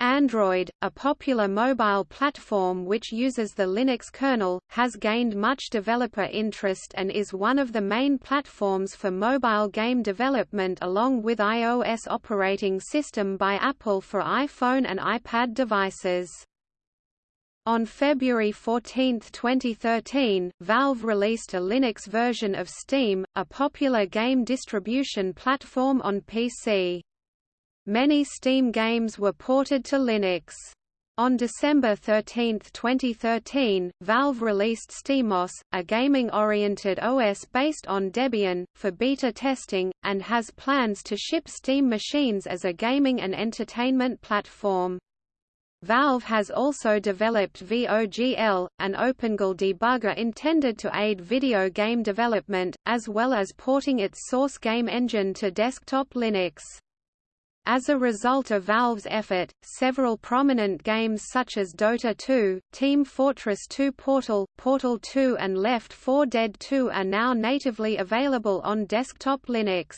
Android, a popular mobile platform which uses the Linux kernel, has gained much developer interest and is one of the main platforms for mobile game development along with iOS operating system by Apple for iPhone and iPad devices. On February 14, 2013, Valve released a Linux version of Steam, a popular game distribution platform on PC. Many Steam games were ported to Linux. On December 13, 2013, Valve released SteamOS, a gaming-oriented OS based on Debian, for beta testing, and has plans to ship Steam machines as a gaming and entertainment platform. Valve has also developed VOGL, an OpenGL debugger intended to aid video game development, as well as porting its source game engine to desktop Linux. As a result of Valve's effort, several prominent games such as Dota 2, Team Fortress 2 Portal, Portal 2 and Left 4 Dead 2 are now natively available on desktop Linux.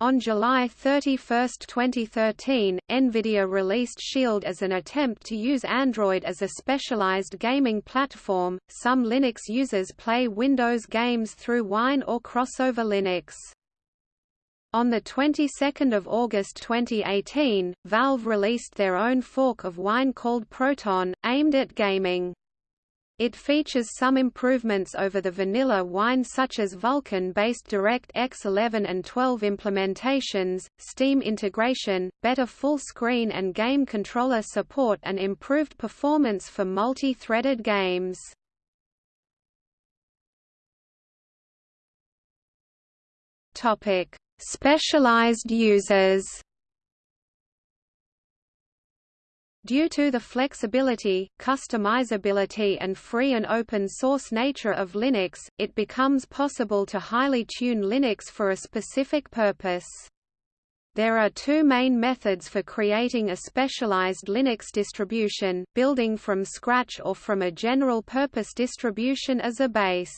On July 31, 2013, NVIDIA released Shield as an attempt to use Android as a specialized gaming platform. Some Linux users play Windows games through Wine or Crossover Linux. On the 22nd of August 2018, Valve released their own fork of Wine called Proton, aimed at gaming. It features some improvements over the vanilla wine such as Vulkan-based DirectX 11 and 12 implementations, Steam integration, better full-screen and game controller support and improved performance for multi-threaded games. Topic: Specialized users Due to the flexibility, customizability and free and open source nature of Linux, it becomes possible to highly tune Linux for a specific purpose. There are two main methods for creating a specialized Linux distribution, building from scratch or from a general-purpose distribution as a base.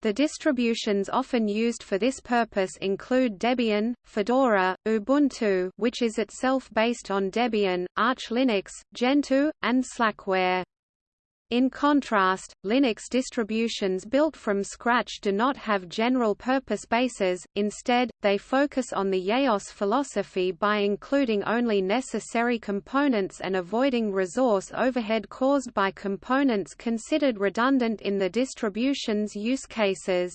The distributions often used for this purpose include Debian, Fedora, Ubuntu which is itself based on Debian, Arch Linux, Gentoo, and Slackware. In contrast, Linux distributions built from scratch do not have general-purpose bases, instead, they focus on the JeOS philosophy by including only necessary components and avoiding resource overhead caused by components considered redundant in the distribution's use cases.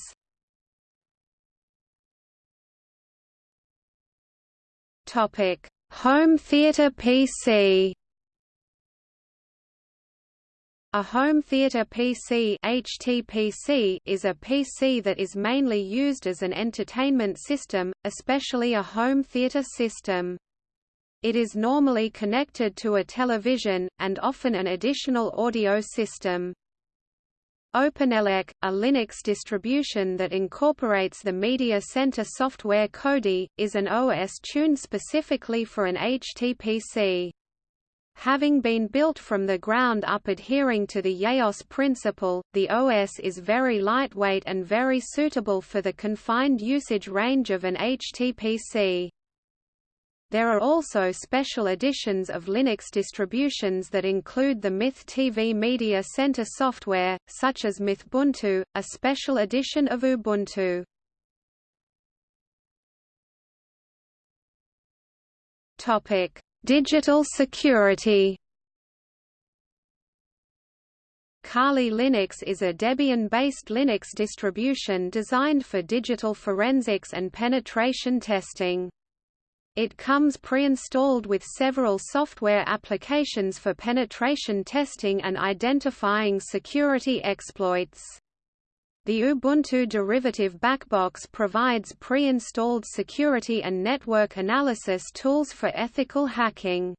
Home theater PC A home theater PC HTPC is a PC that is mainly used as an entertainment system, especially a home theater system. It is normally connected to a television, and often an additional audio system. OpenELEC, a Linux distribution that incorporates the Media Center software Kodi, is an OS tuned specifically for an HTPC. Having been built from the ground up adhering to the JeOS principle, the OS is very lightweight and very suitable for the confined usage range of an HTPC. There are also special editions of Linux distributions that include the Myth TV Media Center software, such as Mythbuntu, a special edition of Ubuntu. Topic: Digital security Kali Linux is a Debian-based Linux distribution designed for digital forensics and penetration testing. It comes pre-installed with several software applications for penetration testing and identifying security exploits. The Ubuntu derivative Backbox provides pre-installed security and network analysis tools for ethical hacking.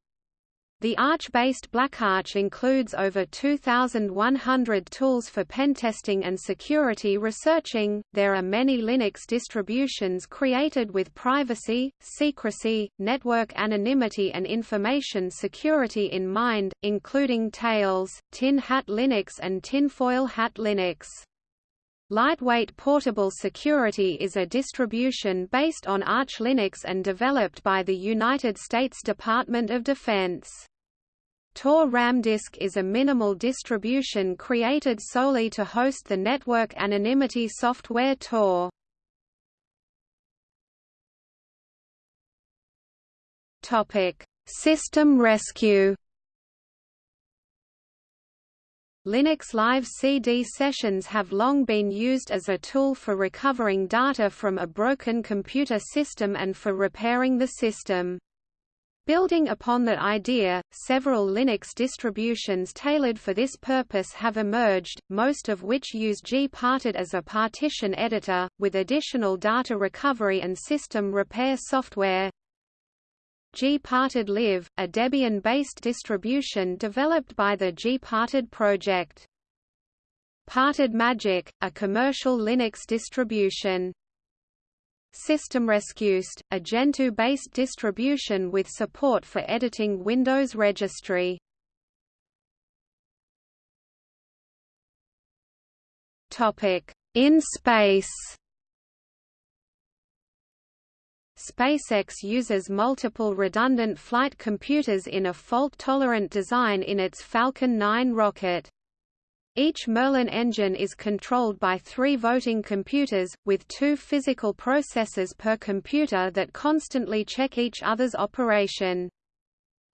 The Arch-based BlackArch includes over 2,100 tools for pentesting and security researching. There are many Linux distributions created with privacy, secrecy, network anonymity, and information security in mind, including Tails, Tin Hat Linux, and Tinfoil Hat Linux. Lightweight Portable Security is a distribution based on Arch Linux and developed by the United States Department of Defense. Tor Ramdisk is a minimal distribution created solely to host the network anonymity software Tor. System rescue Linux Live CD sessions have long been used as a tool for recovering data from a broken computer system and for repairing the system. Building upon that idea, several Linux distributions tailored for this purpose have emerged, most of which use gparted as a partition editor, with additional data recovery and system repair software. Gparted Live, a Debian-based distribution developed by the gparted project. Parted Magic, a commercial Linux distribution. SystemRescueCD, a Gentoo-based distribution with support for editing Windows registry. In space SpaceX uses multiple redundant flight computers in a fault-tolerant design in its Falcon 9 rocket. Each Merlin engine is controlled by three voting computers, with two physical processors per computer that constantly check each other's operation.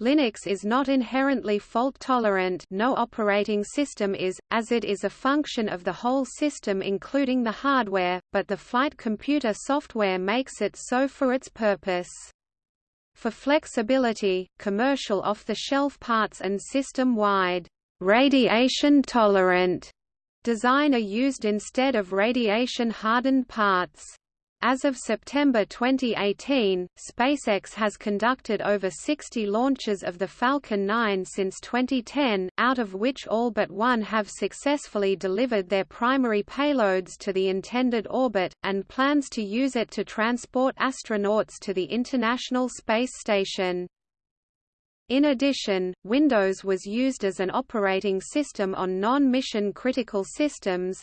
Linux is not inherently fault-tolerant no operating system is, as it is a function of the whole system including the hardware, but the flight computer software makes it so for its purpose. For flexibility, commercial off-the-shelf parts and system-wide radiation-tolerant design are used instead of radiation-hardened parts. As of September 2018, SpaceX has conducted over 60 launches of the Falcon 9 since 2010, out of which all but one have successfully delivered their primary payloads to the intended orbit, and plans to use it to transport astronauts to the International Space Station. In addition, Windows was used as an operating system on non-mission critical systems,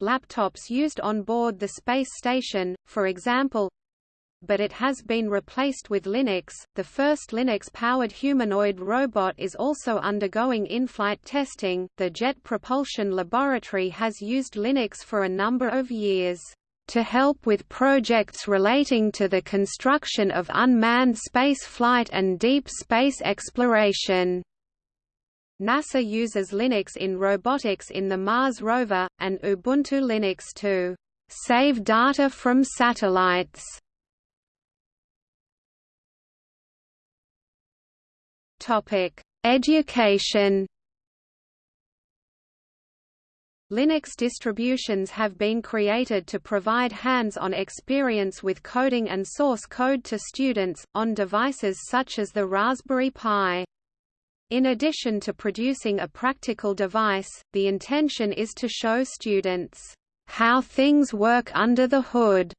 laptops used on board the space station, for example, but it has been replaced with Linux. The first Linux-powered humanoid robot is also undergoing in-flight testing. The Jet Propulsion Laboratory has used Linux for a number of years to help with projects relating to the construction of unmanned space flight and deep space exploration. NASA uses Linux in robotics in the Mars rover, and Ubuntu Linux to save data from satellites. Topic: Education. Linux distributions have been created to provide hands-on experience with coding and source code to students, on devices such as the Raspberry Pi. In addition to producing a practical device, the intention is to show students how things work under the hood.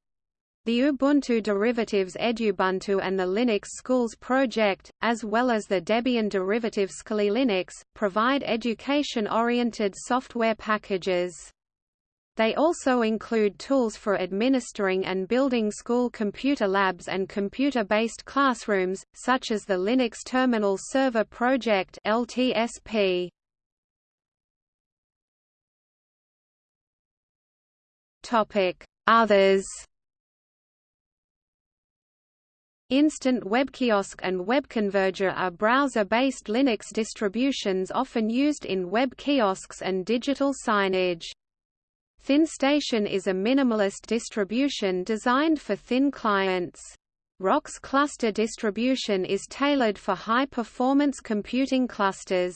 The Ubuntu derivatives Edubuntu and the Linux Schools project, as well as the Debian derivative Skolelinux, provide education-oriented software packages. They also include tools for administering and building school computer labs and computer-based classrooms, such as the Linux Terminal Server Project LTSP. Others Instant Web Kiosk and WebConverger are browser-based Linux distributions often used in web kiosks and digital signage. ThinStation is a minimalist distribution designed for thin clients. Rocks cluster distribution is tailored for high-performance computing clusters.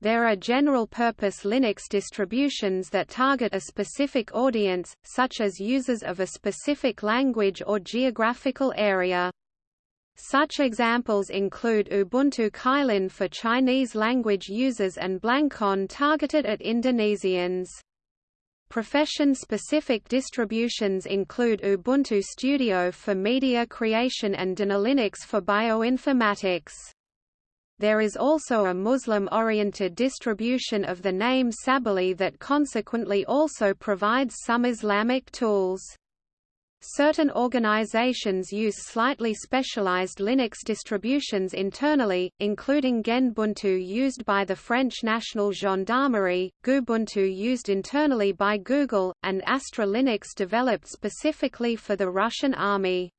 There are general-purpose Linux distributions that target a specific audience, such as users of a specific language or geographical area. Such examples include Ubuntu Kylin for Chinese language users and BlankOn targeted at Indonesians. Profession-specific distributions include Ubuntu Studio for media creation and DNALinux for bioinformatics. There is also a Muslim-oriented distribution of the name Sabily that consequently also provides some Islamic tools. Certain organizations use slightly specialized Linux distributions internally, including GendBuntu used by the French National Gendarmerie, Goobuntu used internally by Google, and Astra Linux developed specifically for the Russian army.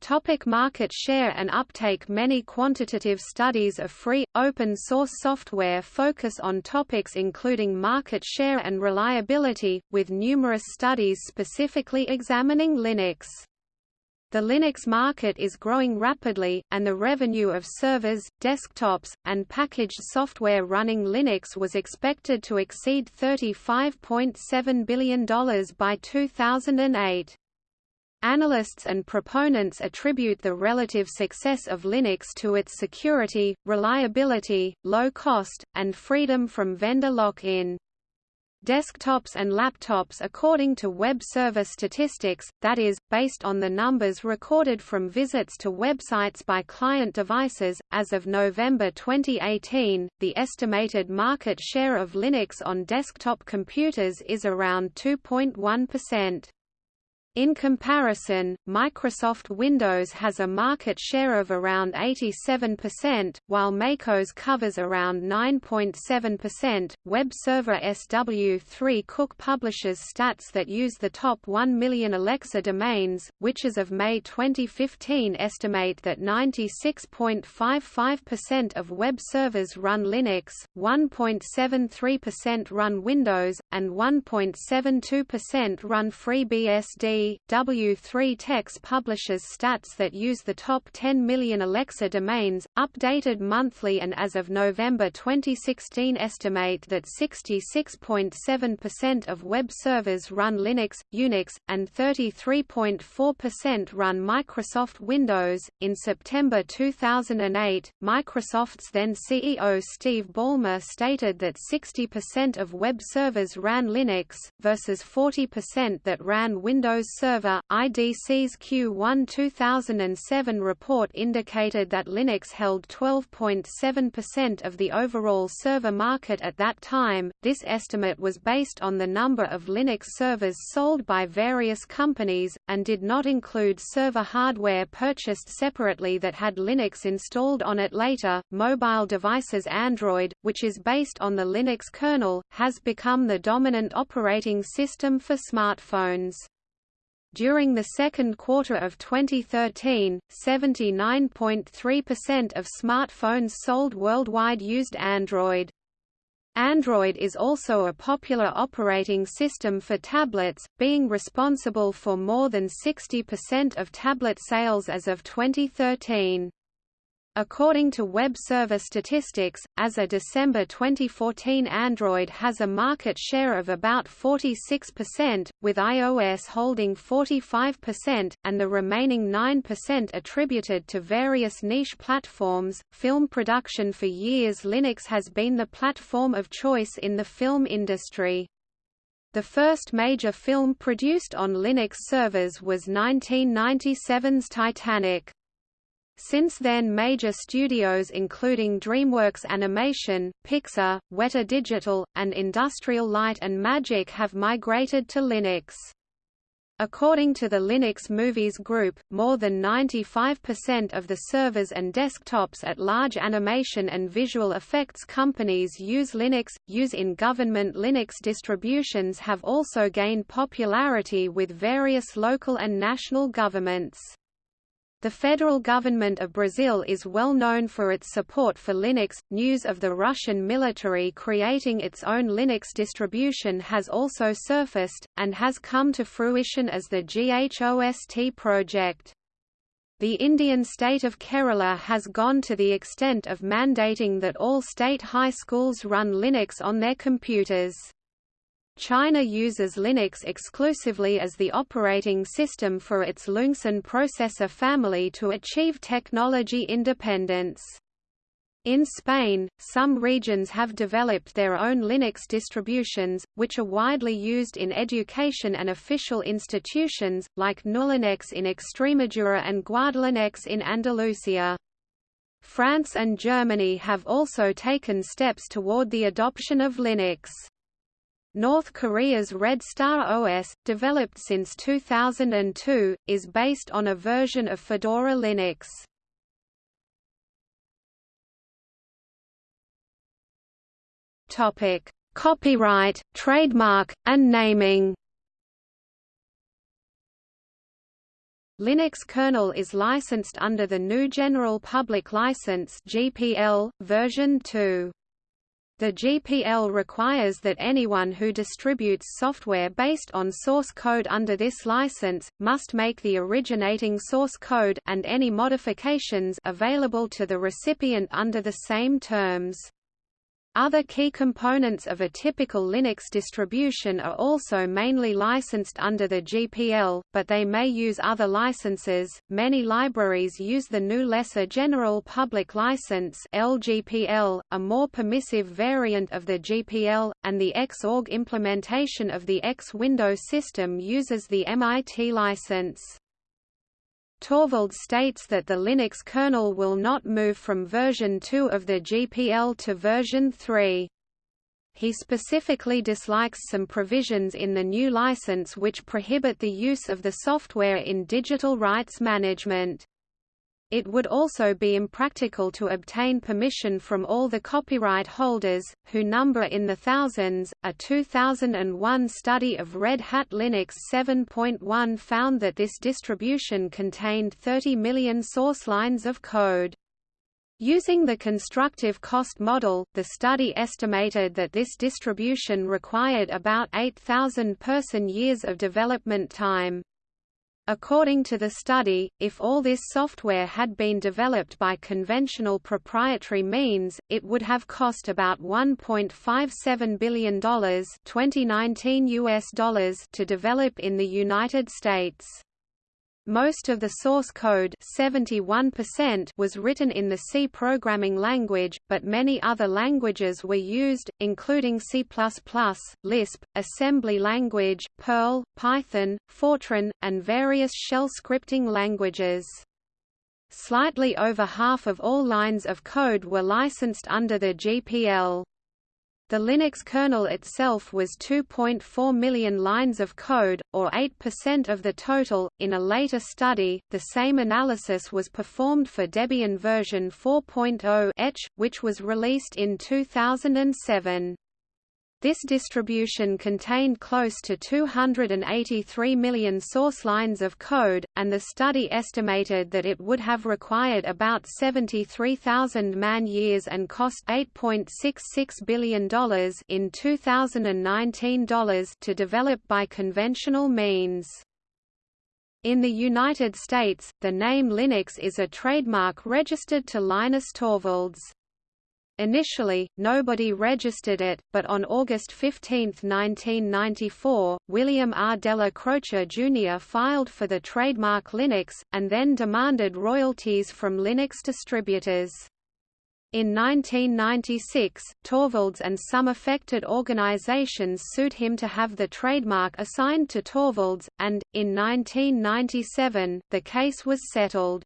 Topic market share and uptake Many quantitative studies of free, open-source software focus on topics including market share and reliability, with numerous studies specifically examining Linux. The Linux market is growing rapidly, and the revenue of servers, desktops, and packaged software running Linux was expected to exceed $35.7 billion by 2008. Analysts and proponents attribute the relative success of Linux to its security, reliability, low cost, and freedom from vendor lock-in. Desktops and laptops according to web server statistics, that is, based on the numbers recorded from visits to websites by client devices, as of November 2018, the estimated market share of Linux on desktop computers is around 2.1%. In comparison, Microsoft Windows has a market share of around 87%, while MacOS covers around 9.7%. Web server SW3 Cook publishes stats that use the top 1 million Alexa domains, which as of May 2015 estimate that 96.55% of web servers run Linux, 1.73% run Windows, and 1.72% run FreeBSD W3Techs publishes stats that use the top 10 million Alexa domains, updated monthly and as of November 2016 estimate that 66.7% of web servers run Linux, Unix, and 33.4% run Microsoft Windows. In September 2008, Microsoft's then CEO Steve Ballmer stated that 60% of web servers ran Linux, versus 40% that ran Windows Server, IDC's Q1 2007 report indicated that Linux held 12.7% of the overall server market at that time. This estimate was based on the number of Linux servers sold by various companies, and did not include server hardware purchased separately that had Linux installed on it later. Mobile devices Android, which is based on the Linux kernel, has become the dominant operating system for smartphones. During the second quarter of 2013, 79.3% of smartphones sold worldwide used Android. Android is also a popular operating system for tablets, being responsible for more than 60% of tablet sales as of 2013. According to web server statistics, as of December 2014 Android has a market share of about 46%, with iOS holding 45%, and the remaining 9% attributed to various niche platforms. Film production For years Linux has been the platform of choice in the film industry. The first major film produced on Linux servers was 1997's Titanic. Since then major studios including DreamWorks Animation, Pixar, Weta Digital, and Industrial Light and Magic have migrated to Linux. According to the Linux Movies Group, more than 95% of the servers and desktops at large animation and visual effects companies use Linux. Use in government Linux distributions have also gained popularity with various local and national governments. The federal government of Brazil is well known for its support for Linux. News of the Russian military creating its own Linux distribution has also surfaced, and has come to fruition as the GHOST project. The Indian state of Kerala has gone to the extent of mandating that all state high schools run Linux on their computers. China uses Linux exclusively as the operating system for its Loongson processor family to achieve technology independence. In Spain, some regions have developed their own Linux distributions, which are widely used in education and official institutions, like gnuLinEx in Extremadura and Guadalinex in Andalusia. France and Germany have also taken steps toward the adoption of Linux. North Korea's Red Star OS, developed since 2002, is based on a version of Fedora Linux. Topic: Copyright, trademark, and naming. Linux kernel is licensed under the GNU General Public License (GPL) version 2. The GPL requires that anyone who distributes software based on source code under this license, must make the originating source code and any modifications available to the recipient under the same terms. Other key components of a typical Linux distribution are also mainly licensed under the GPL, but they may use other licenses. Many libraries use the GNU Lesser General Public License (LGPL), a more permissive variant of the GPL, and the Xorg implementation of the X Window system uses the MIT license. Torvalds states that the Linux kernel will not move from version 2 of the GPL to version 3. He specifically dislikes some provisions in the new license which prohibit the use of the software in digital rights management. It would also be impractical to obtain permission from all the copyright holders, who number in the thousands. A 2001 study of Red Hat Linux 7.1 found that this distribution contained 30 million source lines of code. Using the constructive cost model, the study estimated that this distribution required about 8,000 person-years of development time. According to the study, if all this software had been developed by conventional proprietary means, it would have cost about $1.57 billion 2019 US dollars to develop in the United States. Most of the source code 71% was written in the C programming language, but many other languages were used, including C++, Lisp, assembly language, Perl, Python, Fortran, and various shell scripting languages. Slightly over half of all lines of code were licensed under the GPL. The Linux kernel itself was 2.4 million lines of code, or 8% of the total. In a later study, the same analysis was performed for Debian version 4.0 etch, which was released in 2007. This distribution contained close to 283 million source lines of code, and the study estimated that it would have required about 73,000 man-years and cost $8.66 billion in 2019 dollars to develop by conventional means. In the United States, the name Linux is a trademark registered to Linus Torvalds. Initially, nobody registered it, but on August 15, 1994, William R. Della Croce Jr. filed for the trademark Linux, and then demanded royalties from Linux distributors. In 1996, Torvalds and some affected organizations sued him to have the trademark assigned to Torvalds, and, in 1997, the case was settled.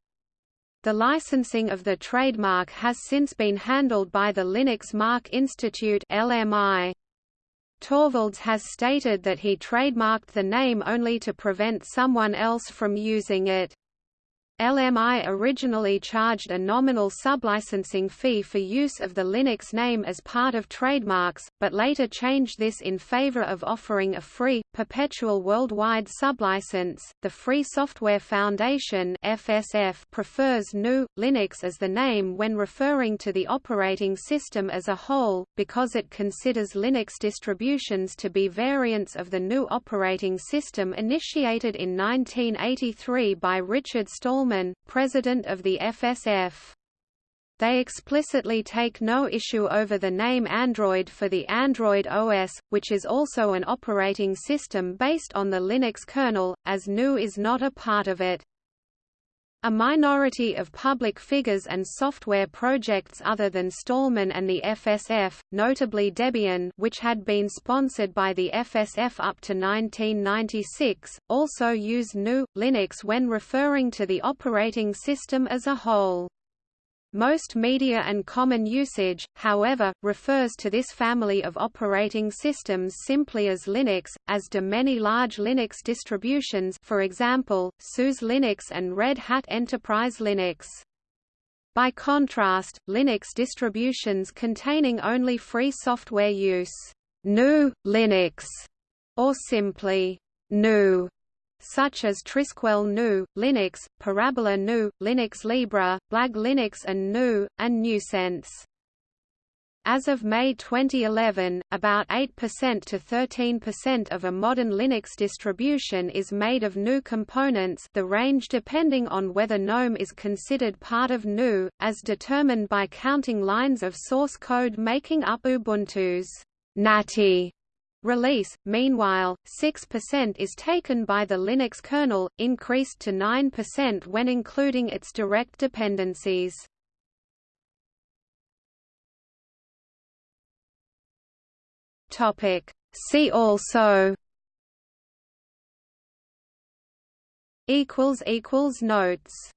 The licensing of the trademark has since been handled by the Linux Mark Institute LMI. Torvalds has stated that he trademarked the name only to prevent someone else from using it. LMI originally charged a nominal sublicensing fee for use of the Linux name as part of trademarks, but later changed this in favor of offering a free, perpetual worldwide sublicense. The Free Software Foundation (FSF) prefers GNU Linux as the name when referring to the operating system as a whole, because it considers Linux distributions to be variants of the GNU operating system initiated in 1983 by Richard Stallman president of the FSF. They explicitly take no issue over the name Android for the Android OS, which is also an operating system based on the Linux kernel, as GNU is not a part of it. A minority of public figures and software projects other than Stallman and the FSF, notably Debian which had been sponsored by the FSF up to 1996, also use GNU, Linux when referring to the operating system as a whole. Most media and common usage, however, refers to this family of operating systems simply as Linux, as do many large Linux distributions for example, SUSE Linux and Red Hat Enterprise Linux. By contrast, Linux distributions containing only free software use GNU Linux, or simply GNU such as Trisquel GNU, Linux, Parabola GNU, Linux Libre, Blag Linux and GNU, and gNewSense. As of May 2011, about 8% to 13% of a modern Linux distribution is made of GNU components the range depending on whether GNOME is considered part of GNU, as determined by counting lines of source code making up Ubuntu's Natty Release, meanwhile, 6% is taken by the Linux kernel, increased to 9% when including its direct dependencies. Topic. See also. Equals equals Notes